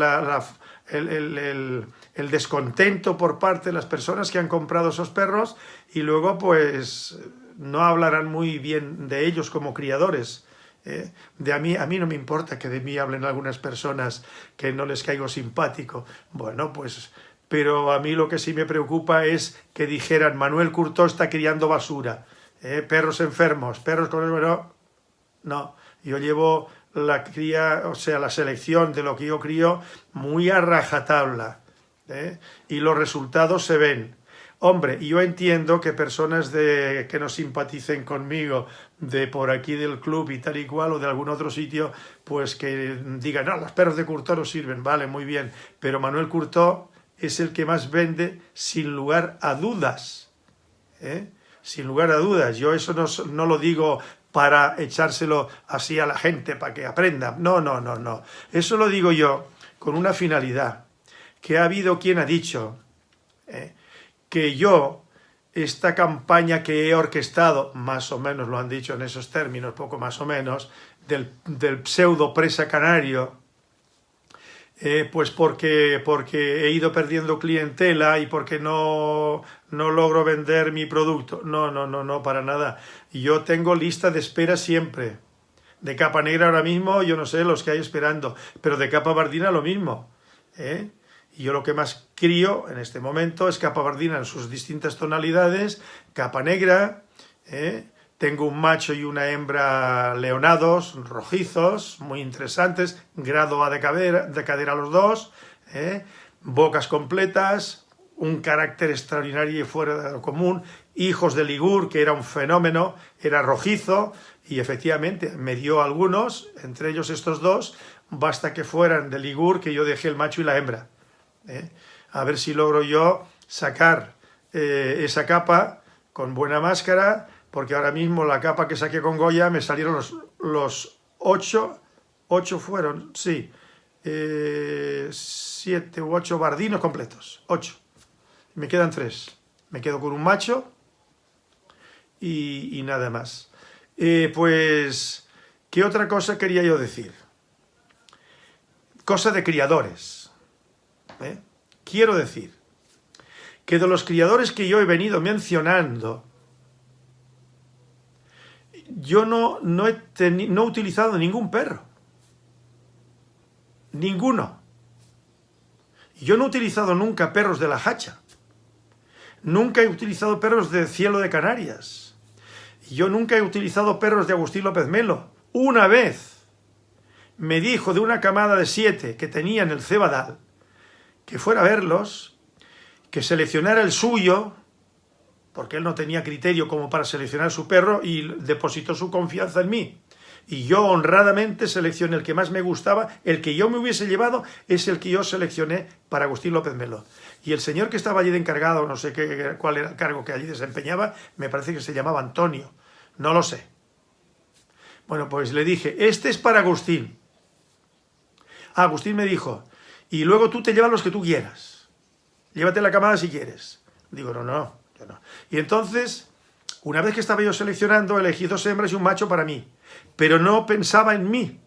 el, descontento por parte de las personas que han comprado esos perros y luego pues no hablarán muy bien de ellos como criadores. ¿eh? De a mí, a mí no me importa que de mí hablen algunas personas que no les caigo simpático. Bueno, pues, pero a mí lo que sí me preocupa es que dijeran Manuel Curtó está criando basura, ¿eh? perros enfermos, perros con. No, no, yo llevo la cría, o sea, la selección de lo que yo crío muy a rajatabla. ¿eh? Y los resultados se ven. Hombre, yo entiendo que personas de, que no simpaticen conmigo de por aquí del club y tal y cual o de algún otro sitio, pues que digan, no, los perros de Curto no sirven, vale, muy bien, pero Manuel Curto es el que más vende sin lugar a dudas, ¿eh? sin lugar a dudas. Yo eso no, no lo digo para echárselo así a la gente, para que aprenda. No, no, no, no. Eso lo digo yo con una finalidad, que ha habido quien ha dicho, ¿eh? Que yo, esta campaña que he orquestado, más o menos lo han dicho en esos términos, poco más o menos, del, pseudo presa canario, eh, pues porque, porque he ido perdiendo clientela y porque no, no logro vender mi producto. No, no, no, no, para nada. Yo tengo lista de espera siempre. De capa negra ahora mismo, yo no sé los que hay esperando, pero de capa bardina lo mismo. ¿eh? Y yo lo que más crío en este momento es capa bardina en sus distintas tonalidades, capa negra, ¿eh? tengo un macho y una hembra leonados, rojizos, muy interesantes, grado A de cadera, de cadera los dos, ¿eh? bocas completas, un carácter extraordinario y fuera de lo común, hijos de Ligur, que era un fenómeno, era rojizo, y efectivamente me dio algunos, entre ellos estos dos, basta que fueran de Ligur que yo dejé el macho y la hembra. ¿Eh? a ver si logro yo sacar eh, esa capa con buena máscara, porque ahora mismo la capa que saqué con Goya me salieron los, los ocho, ocho fueron, sí, eh, siete u ocho bardinos completos, ocho. Me quedan tres. Me quedo con un macho y, y nada más. pues, ¿qué otra cosa quería yo decir? Cosa de criadores. ¿Eh? Quiero decir que de los criadores que yo he venido mencionando, yo no, no, he, no he utilizado ningún perro. Ninguno. Yo no he utilizado nunca perros de la hacha. Nunca he utilizado perros de Cielo de Canarias. Yo nunca he utilizado perros de Agustín López Melo. Una vez me dijo de una camada de siete que tenía en el Cebadal, que fuera a verlos, que seleccionara el suyo, porque él no tenía criterio como para seleccionar su perro y depositó su confianza en mí. Y yo honradamente seleccioné el que más me gustaba, el que yo me hubiese llevado es el que yo seleccioné para Agustín López Melo. Y el señor que estaba allí de encargado, no sé qué, cuál era el cargo que allí desempeñaba, me parece que se llamaba Antonio, no lo sé. Bueno, pues le dije, este es para Agustín. Agustín me dijo, y luego tú te llevas los que tú quieras. Llévate la camada si quieres. Digo, no, no, yo no. Y entonces, una vez que estaba yo seleccionando, elegí dos hembras y un macho para mí. Pero no pensaba en mí.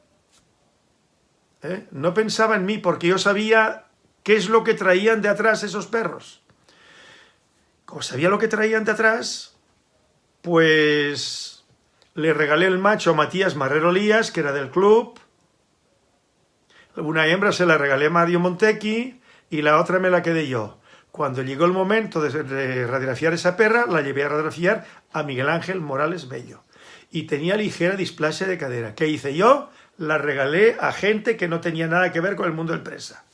¿Eh? No pensaba en mí porque yo sabía qué es lo que traían de atrás esos perros. Como sabía lo que traían de atrás, pues le regalé el macho a Matías Marrero Lías, que era del club. Una hembra se la regalé a Mario Montequi y la otra me la quedé yo. Cuando llegó el momento de radiografiar esa perra, la llevé a radiografiar a Miguel Ángel Morales Bello. Y tenía ligera displasia de cadera. ¿Qué hice yo? La regalé a gente que no tenía nada que ver con el mundo del presa.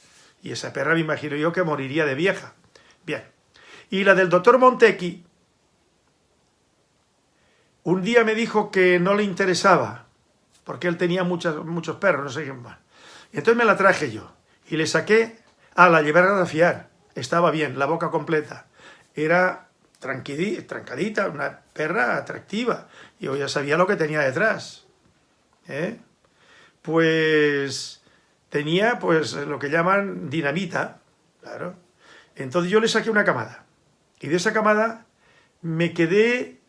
Y esa perra me imagino yo que moriría de vieja. Bien. Y la del doctor Montequi, un día me dijo que no le interesaba, porque él tenía muchos, muchos perros, no sé qué más. Entonces me la traje yo. Y le saqué, a la llevé a fiar estaba bien, la boca completa. Era trancadita, una perra atractiva. Yo ya sabía lo que tenía detrás. ¿eh? Pues tenía pues lo que llaman dinamita, claro. Entonces yo le saqué una camada. Y de esa camada me quedé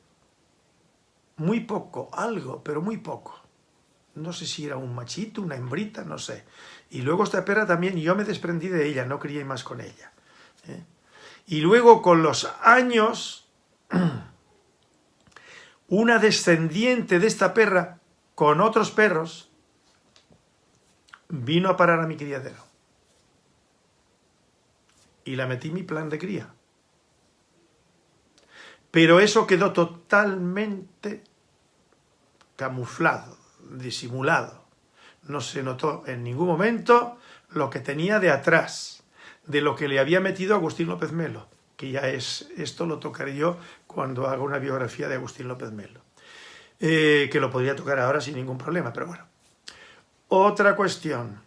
muy poco, algo, pero muy poco. No sé si era un machito, una hembrita, no sé. Y luego esta perra también, yo me desprendí de ella, no crié más con ella. ¿eh? Y luego con los años, una descendiente de esta perra con otros perros vino a parar a mi criadero. Y la metí en mi plan de cría. Pero eso quedó totalmente camuflado, disimulado. No se notó en ningún momento lo que tenía de atrás de lo que le había metido Agustín López Melo, que ya es, esto lo tocaré yo cuando haga una biografía de Agustín López Melo, eh, que lo podría tocar ahora sin ningún problema, pero bueno. Otra cuestión.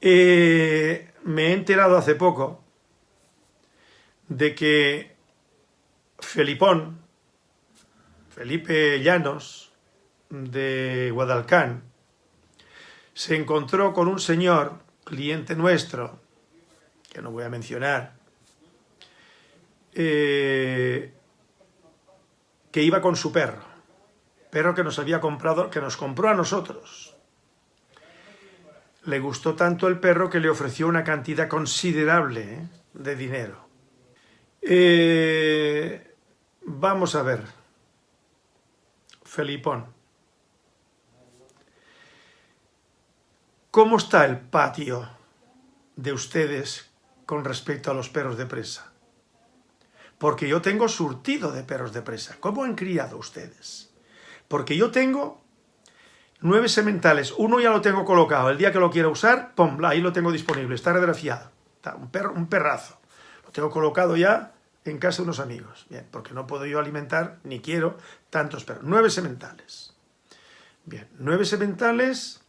Eh, me he enterado hace poco de que Felipón, Felipe Llanos, de Guadalcán, se encontró con un señor, cliente nuestro, que no voy a mencionar, eh, que iba con su perro, perro que nos había comprado, que nos compró a nosotros. Le gustó tanto el perro que le ofreció una cantidad considerable ¿eh? de dinero. Eh, vamos a ver, Felipón. ¿Cómo está el patio de ustedes con respecto a los perros de presa. Porque yo tengo surtido de perros de presa. ¿Cómo han criado ustedes? Porque yo tengo nueve sementales. Uno ya lo tengo colocado. El día que lo quiera usar, ¡pum! Ahí lo tengo disponible. Está radiografiado. Un, perro, un perrazo. Lo tengo colocado ya en casa de unos amigos. Bien, porque no puedo yo alimentar, ni quiero, tantos perros. Nueve sementales. Bien, nueve sementales.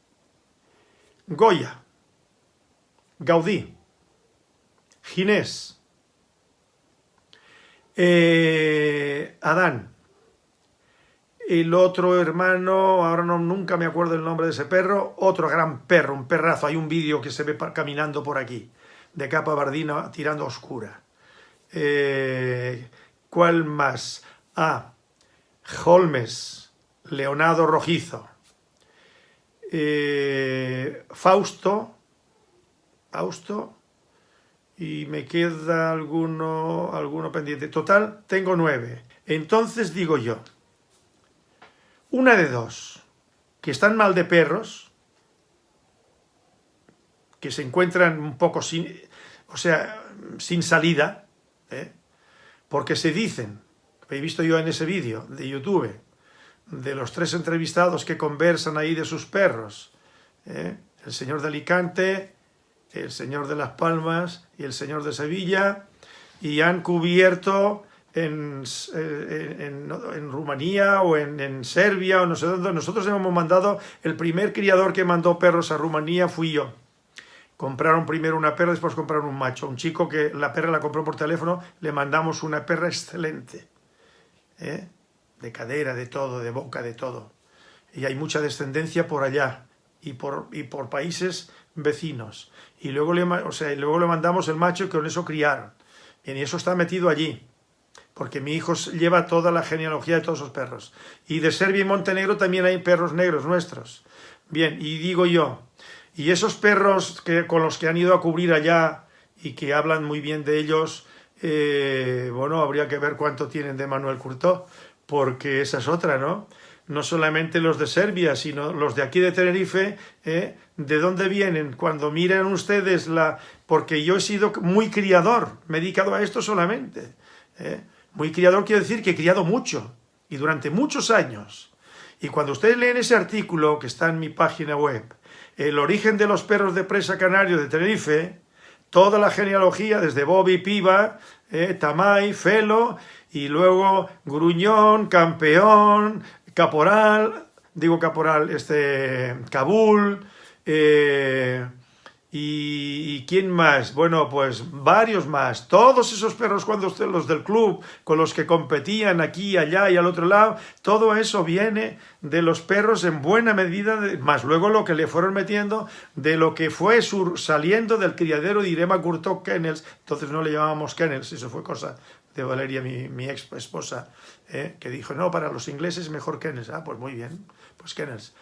Goya. Gaudí. Ginés, eh, Adán, el otro hermano, ahora no, nunca me acuerdo el nombre de ese perro, otro gran perro, un perrazo, hay un vídeo que se ve caminando por aquí, de capa bardina tirando oscura. Eh, ¿Cuál más? Ah, Holmes, Leonardo Rojizo, eh, Fausto, Fausto, y me queda alguno, alguno pendiente. Total, tengo nueve. Entonces digo yo, una de dos, que están mal de perros, que se encuentran un poco sin, o sea, sin salida, ¿eh? porque se dicen, he visto yo en ese vídeo de YouTube, de los tres entrevistados que conversan ahí de sus perros, ¿eh? el señor de Alicante, el señor de Las Palmas y el señor de Sevilla, y han cubierto en, en, Rumanía o en, Serbia o no sé dónde. Nosotros hemos mandado, el primer criador que mandó perros a Rumanía fui yo. Compraron primero una perra, después compraron un macho. Un chico que la perra la compró por teléfono, le mandamos una perra excelente. ¿eh? De cadera, de todo, de boca, de todo. Y hay mucha descendencia por allá y por, y por países vecinos. Y luego, le, o sea, luego le mandamos el macho y con eso criaron. y eso está metido allí porque mi hijo lleva toda la genealogía de todos esos perros. Y de Serbia y Montenegro también hay perros negros nuestros. Bien, y digo yo, y esos perros que, con los que han ido a cubrir allá y que hablan muy bien de ellos, eh, bueno, habría que ver cuánto tienen de Manuel Curtó, porque esa es otra, ¿no? No solamente los de Serbia, sino los de aquí de Tenerife, ¿eh? ¿de dónde vienen? Cuando miran ustedes la... Porque yo he sido muy criador, me he dedicado a esto solamente. ¿eh? Muy criador quiere decir que he criado mucho, y durante muchos años. Y cuando ustedes leen ese artículo que está en mi página web, el origen de los perros de presa canario de Tenerife, toda la genealogía, desde Bobby, Piva, eh, Tamay, Felo, y luego Gruñón, Campeón, Caporal, digo Caporal, este, Kabul, eh, ¿Y, quién más? Bueno, pues varios más. Todos esos perros cuando usted, los del club, con los que competían aquí, allá y al otro lado, todo eso viene de los perros en buena medida, más luego lo que le fueron metiendo de lo que fue saliendo del criadero de Irema Curto Kennels. Entonces no le llamábamos Kennels, eso fue cosa de Valeria, mi, ex esposa, ¿eh? que dijo, no, para los ingleses mejor Kennels. Ah, pues muy bien, pues Kennels.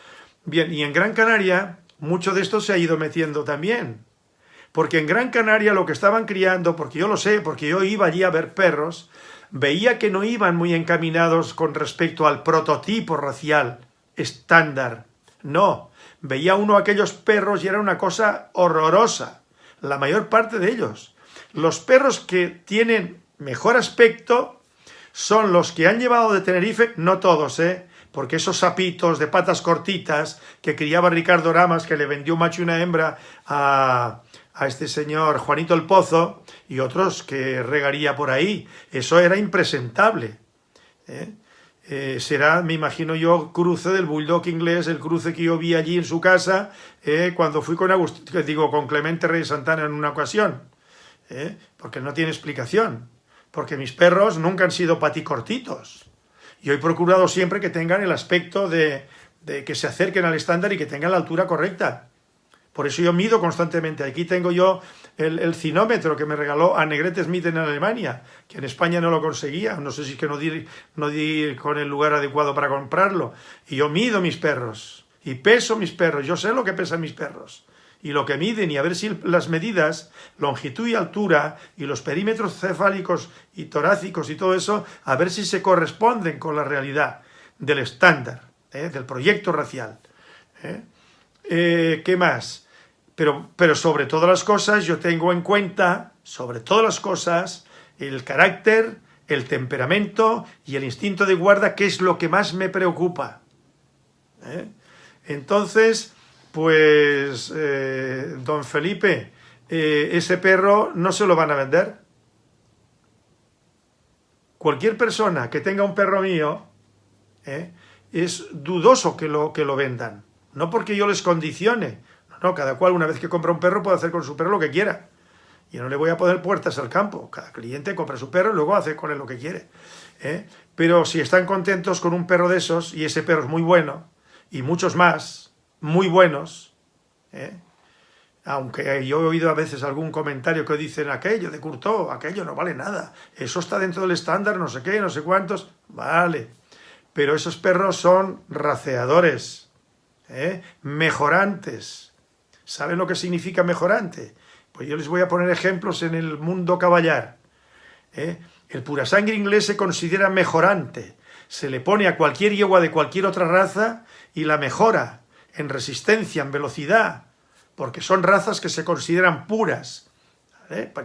Bien, y en Gran Canaria mucho de esto se ha ido metiendo también. Porque en Gran Canaria lo que estaban criando, porque yo lo sé, porque yo iba allí a ver perros, veía que no iban muy encaminados con respecto al prototipo racial estándar. No, veía uno aquellos perros y era una cosa horrorosa, la mayor parte de ellos. Los perros que tienen mejor aspecto son los que han llevado de Tenerife, no todos, ¿eh? porque esos sapitos de patas cortitas que criaba Ricardo Ramas, que le vendió un macho y una hembra a, este señor Juanito el Pozo, y otros que regaría por ahí, eso era impresentable. ¿eh? Eh, será, me imagino yo, cruce del bulldog inglés, el cruce que yo vi allí en su casa eh, cuando fui con Agustín, digo, con Clemente Rey Santana en una ocasión, porque no tiene explicación, porque mis perros nunca han sido paticortitos. Y he procurado siempre que tengan el aspecto de, que se acerquen al estándar y que tengan la altura correcta. Por eso yo mido constantemente. Aquí tengo yo el, cinómetro que me regaló a Negrete Smith en Alemania, que en España no lo conseguía. No sé si es que no di con el lugar adecuado para comprarlo. Y yo mido mis perros. Y peso mis perros. Yo sé lo que pesan mis perros y lo que miden y a ver si las medidas, longitud y altura y los perímetros cefálicos y torácicos y todo eso, a ver si se corresponden con la realidad del estándar, ¿eh? del proyecto racial. ¿eh? Eh, qué más? Pero, pero sobre todas las cosas yo tengo en cuenta, sobre todas las cosas, el carácter, el temperamento y el instinto de guarda, que es lo que más me preocupa. Entonces, pues, eh, don Felipe, eh, ese perro no se lo van a vender. Cualquier persona que tenga un perro mío, eh, es dudoso que lo, que lo vendan. No porque yo les condicione. No, cada cual una vez que compra un perro puede hacer con su perro lo que quiera. Yo no le voy a poner puertas al campo. Cada cliente compra su perro y luego hace con él lo que quiere. Pero si están contentos con un perro de esos, y ese perro es muy bueno, y muchos más, muy buenos, ¿eh? aunque yo he oído a veces algún comentario que dicen aquello de Curto, aquello no vale nada, eso está dentro del estándar, no sé qué, no sé cuántos, vale, pero esos perros son raceadores, ¿eh? mejorantes, ¿saben lo que significa mejorante? Pues yo les voy a poner ejemplos en el mundo caballar, ¿eh? el purasangre inglés se considera mejorante, se le pone a cualquier yegua de cualquier otra raza y la mejora, en resistencia, en velocidad, porque son razas que se consideran puras.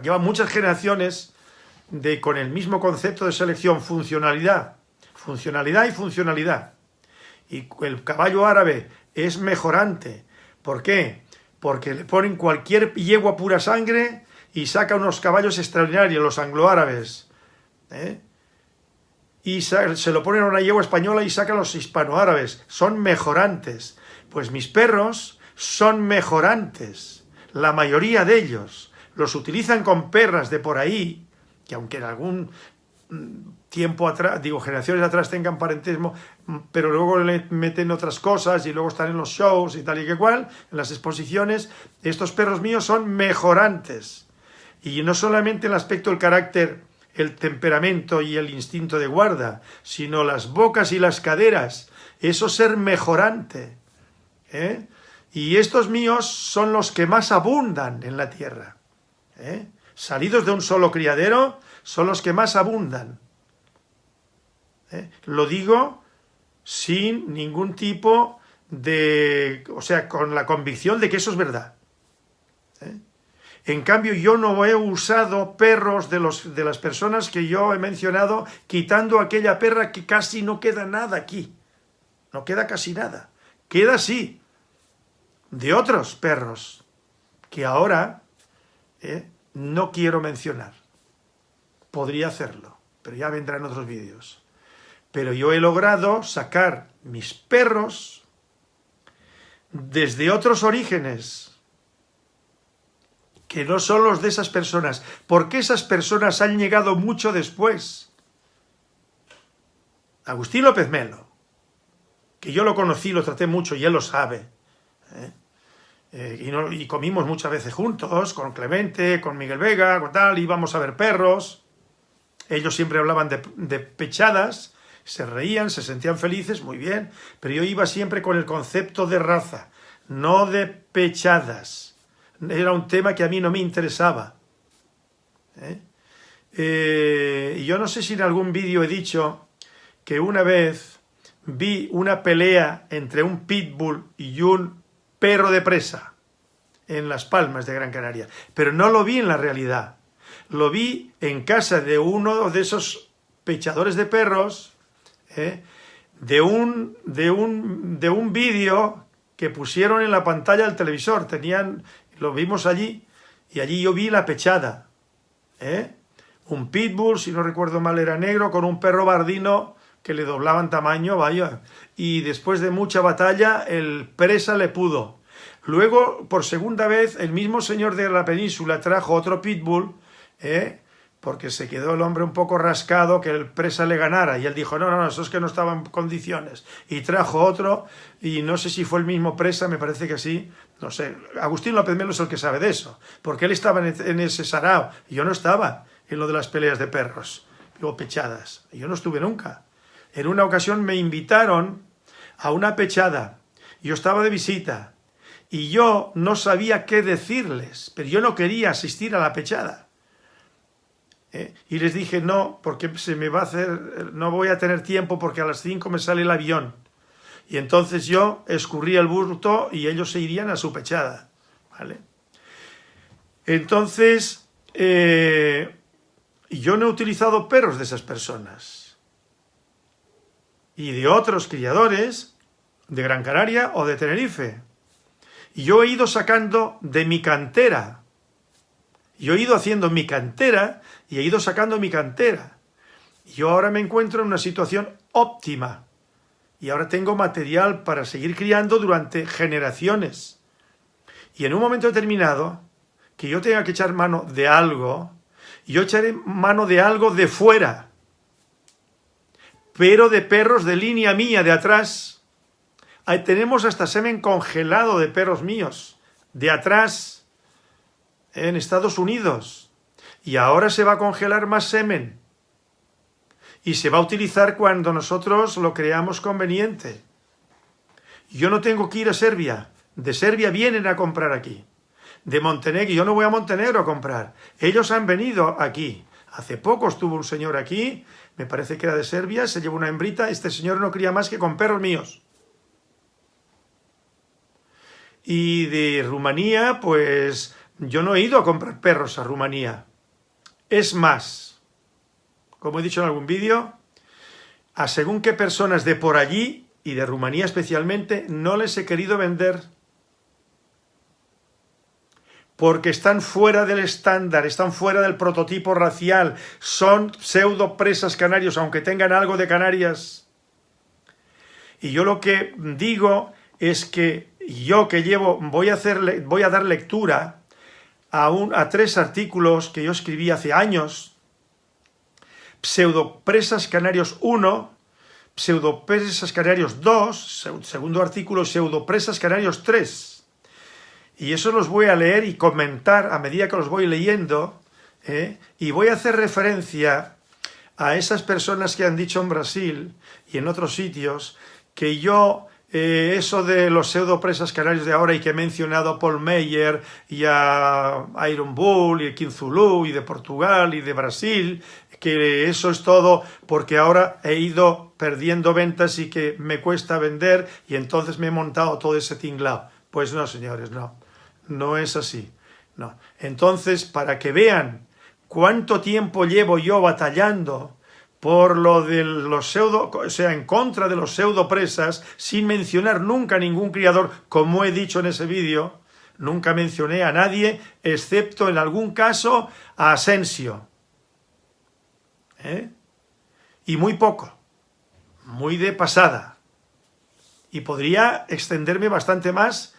Llevan muchas generaciones de, con el mismo concepto de selección, funcionalidad, funcionalidad y funcionalidad. Y el caballo árabe es mejorante. ¿Por qué? Porque le ponen cualquier yegua pura sangre y saca unos caballos extraordinarios, los angloárabes. ¿eh? y se lo ponen a una yegua española y sacan los hispanoárabes. Son mejorantes. Pues mis perros son mejorantes. La mayoría de ellos los utilizan con perras de por ahí, que aunque en algún mm, tiempo atrás, digo, generaciones atrás tengan parentismo, mm, pero luego le meten otras cosas y luego están en los shows y tal y que cual, en las exposiciones, estos perros míos son mejorantes. Y no solamente el aspecto, el carácter, el temperamento y el instinto de guarda, sino las bocas y las caderas, eso ser mejorante. ¿Eh? Y estos míos son los que más abundan en la tierra. ¿eh? Salidos de un solo criadero, son los que más abundan. ¿eh? Lo digo sin ningún tipo de... o sea, con la convicción de que eso es verdad. En cambio, yo no he usado perros de, los, de las personas que yo he mencionado, quitando aquella perra que casi no queda nada aquí. No queda casi nada. Queda sí, de otros perros, que ahora eh, no quiero mencionar. Podría hacerlo, pero ya vendrán otros vídeos. Pero yo he logrado sacar mis perros desde otros orígenes, que no son los de esas personas, porque esas personas han llegado mucho después. Agustín López Melo, que yo lo conocí, lo traté mucho y él lo sabe. ¿Eh? Eh, y, comimos muchas veces juntos, con Clemente, con Miguel Vega, con tal, íbamos a ver perros. Ellos siempre hablaban de, pechadas, se reían, se sentían felices, muy bien, pero yo iba siempre con el concepto de raza, no de pechadas era un tema que a mí no me interesaba. ¿eh? Eh, yo no sé si en algún vídeo he dicho que una vez vi una pelea entre un pitbull y un perro de presa en Las Palmas de Gran Canaria, pero no lo vi en la realidad. Lo vi en casa de uno de esos pechadores de perros, ¿eh? de un, de un, de un vídeo que pusieron en la pantalla del televisor. Tenían lo vimos allí, y allí yo vi la pechada. ¿eh? Un pitbull, si no recuerdo mal, era negro, con un perro bardino que le doblaban tamaño, vaya. Y después de mucha batalla, el presa le pudo. Luego, por segunda vez, el mismo señor de la península trajo otro pitbull, ¿eh? porque se quedó el hombre un poco rascado que el presa le ganara. Y él dijo, no, no, no, eso es que no estaba en condiciones. Y trajo otro, y no sé si fue el mismo presa, me parece que sí. No sé, Agustín López Melo es el que sabe de eso, porque él estaba en ese sarao, y yo no estaba en lo de las peleas de perros, o pechadas. Yo no estuve nunca. En una ocasión me invitaron a una pechada, yo estaba de visita, y yo no sabía qué decirles, pero yo no quería asistir a la pechada ¿eh? y les dije no, porque se me va a hacer, no voy a tener tiempo porque a las 5 me sale el avión. Y entonces yo escurría el burto y ellos se irían a su pechada. ¿vale? Entonces, eh, yo no he utilizado perros de esas personas. Y de otros criadores de Gran Canaria o de Tenerife. Y yo he ido sacando de mi cantera. Yo he ido haciendo mi cantera y he ido sacando mi cantera. Yo ahora me encuentro en una situación óptima y ahora tengo material para seguir criando durante generaciones. Y en un momento determinado, que yo tenga que echar mano de algo, yo echaré mano de algo de fuera, pero de perros de línea mía, de atrás. Ahí tenemos hasta semen congelado de perros míos, de atrás, en Estados Unidos y ahora se va a congelar más semen y se va a utilizar cuando nosotros lo creamos conveniente. Yo no tengo que ir a Serbia, de Serbia vienen a comprar aquí. De Montenegro, yo no voy a Montenegro a comprar, ellos han venido aquí. Hace poco estuvo un señor aquí, me parece que era de Serbia, se llevó una hembrita, este señor no cría más que con perros míos. Y de Rumanía, pues yo no he ido a comprar perros a Rumanía. Es más, como he dicho en algún vídeo, a según qué personas de por allí, y de Rumanía especialmente, no les he querido vender. Porque están fuera del estándar, están fuera del prototipo racial, son pseudo presas canarios, aunque tengan algo de Canarias. Y yo lo que digo es que yo que llevo, voy a, hacer, voy a dar lectura a, un, a tres artículos que yo escribí hace años, Pseudopresas Canarios 1, Pseudopresas Canarios 2, segundo artículo, Pseudopresas Canarios 3, y eso los voy a leer y comentar a medida que los voy leyendo, ¿eh? y voy a hacer referencia a esas personas que han dicho en Brasil y en otros sitios que yo, eh, eso de los pseudopresas canarios de ahora y que he mencionado a Paul Meyer y a Iron Bull y a Kinzulu y de Portugal y de Brasil, que eso es todo porque ahora he ido perdiendo ventas y que me cuesta vender y entonces me he montado todo ese tinglao. Pues no, señores, no. No es así. No. Entonces, para que vean cuánto tiempo llevo yo batallando por lo de los pseudo, o sea, en contra de los pseudopresas, sin mencionar nunca ningún criador, como he dicho en ese vídeo, nunca mencioné a nadie, excepto en algún caso a Asensio. ¿Eh? Y muy poco, muy de pasada. Y podría extenderme bastante más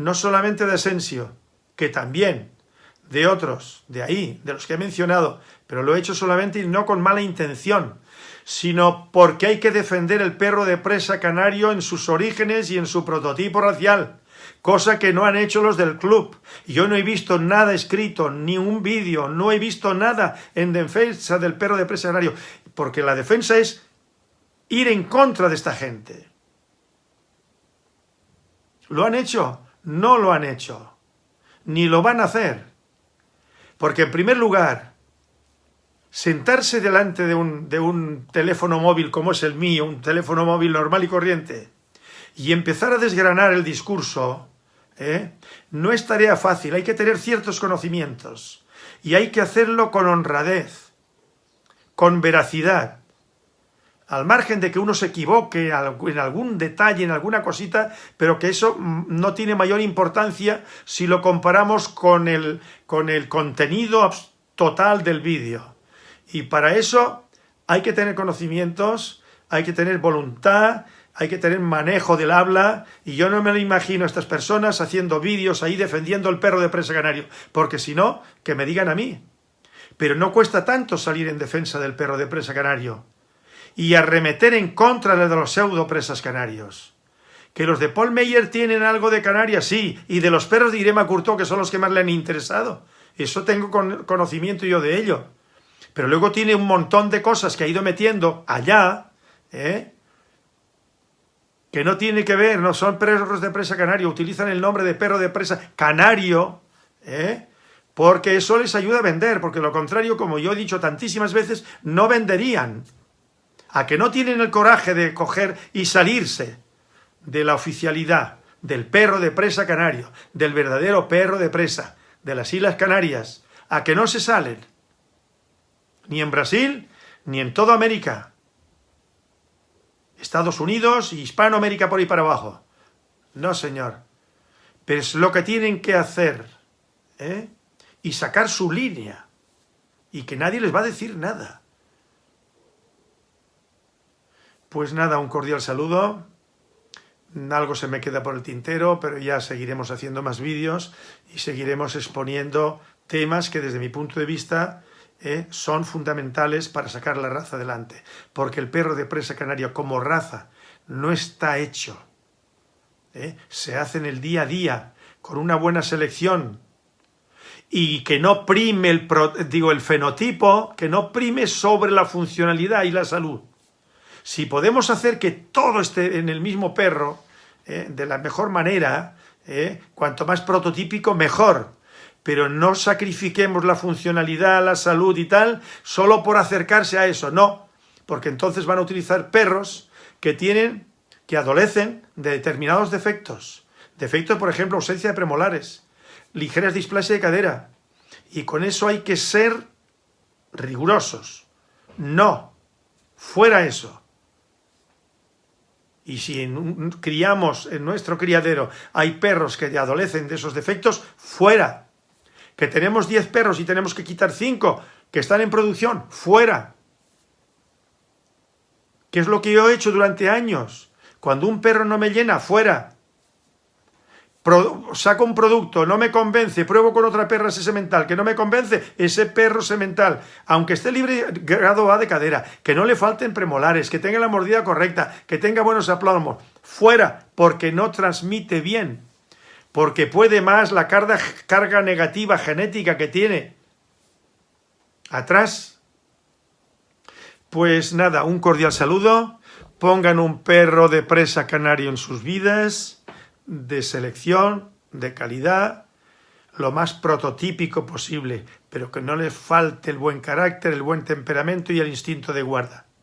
no solamente de Asensio, que también de otros, de ahí, de los que he mencionado, pero lo he hecho solamente y no con mala intención, sino porque hay que defender el perro de presa canario en sus orígenes y en su prototipo racial, cosa que no han hecho los del club. Yo no he visto nada escrito, ni un vídeo, no he visto nada en defensa del perro de presa canario, porque la defensa es ir en contra de esta gente. ¿Lo han hecho? No lo han hecho, ni lo van a hacer. Porque en primer lugar, sentarse delante de un, de un, teléfono móvil como es el mío, un teléfono móvil normal y corriente, y empezar a desgranar el discurso, ¿eh? no es tarea fácil, hay que tener ciertos conocimientos, y hay que hacerlo con honradez, con veracidad, al margen de que uno se equivoque en algún detalle, en alguna cosita, pero que eso mm, no tiene mayor importancia si lo comparamos con el, con el contenido total del vídeo. Y para eso hay que tener conocimientos, hay que tener voluntad, hay que tener manejo del habla, y yo no me lo imagino a estas personas haciendo vídeos ahí defendiendo el perro de presa canario, porque si no, que me digan a mí. Pero no cuesta tanto salir en defensa del perro de presa canario y arremeter en contra de los pseudo presas canarios. Que los de Paul Meyer tienen algo de Canarias, sí, y de los perros de Irema Curto, que son los que más le han interesado. Eso tengo conocimiento yo de ello. Pero luego tiene un montón de cosas que ha ido metiendo allá, ¿eh? que no tiene que ver, no son perros de presa canario, utilizan el nombre de perro de presa canario, ¿eh? porque eso les ayuda a vender, porque lo contrario, como yo he dicho tantísimas veces, no venderían a que no tienen el coraje de coger y salirse de la oficialidad del perro de presa canario, del verdadero perro de presa de las Islas Canarias, a que no se salen, ni en Brasil, ni en toda América, Estados Unidos y Hispanoamérica por ahí para abajo. No, señor. Pero es lo que tienen que hacer, ¿eh? Y sacar su línea, y que nadie les va a decir nada. Pues nada, un cordial saludo. Algo se me queda por el tintero, pero ya seguiremos haciendo más vídeos y seguiremos exponiendo temas que desde mi punto de vista eh, son fundamentales para sacar la raza adelante. Porque el perro de presa canaria como raza no está hecho. Eh, se hace en el día a día, con una buena selección, y que no prime el, digo, el fenotipo, que no prime sobre la funcionalidad y la salud. Si podemos hacer que todo esté en el mismo perro, eh, de la mejor manera, eh, cuanto más prototípico, mejor. Pero no sacrifiquemos la funcionalidad, la salud y tal, solo por acercarse a eso, no. Porque entonces van a utilizar perros que tienen, que adolecen de determinados defectos. Defectos, por ejemplo, ausencia de premolares, ligeras displasia de cadera. Y con eso hay que ser rigurosos. No, fuera eso. Y si criamos en nuestro criadero hay perros que adolecen de esos defectos, fuera. que tenemos 10 perros y tenemos que quitar 5 que están en producción, fuera. ¿Qué es lo que yo he hecho durante años? Cuando un perro no me llena, fuera. Saco un producto, no me convence, pruebo con otra perra ese semental, que no me convence, ese perro semental, aunque esté libre grado A de cadera, que no le falten premolares, que tenga la mordida correcta, que tenga buenos aplomos, fuera, porque no transmite bien, porque puede más la carga, carga negativa genética que tiene. Atrás. Pues nada, un cordial saludo, pongan un perro de presa canario en sus vidas, de selección, de calidad, lo más prototípico posible, pero que no le falte el buen carácter, el buen temperamento y el instinto de guarda.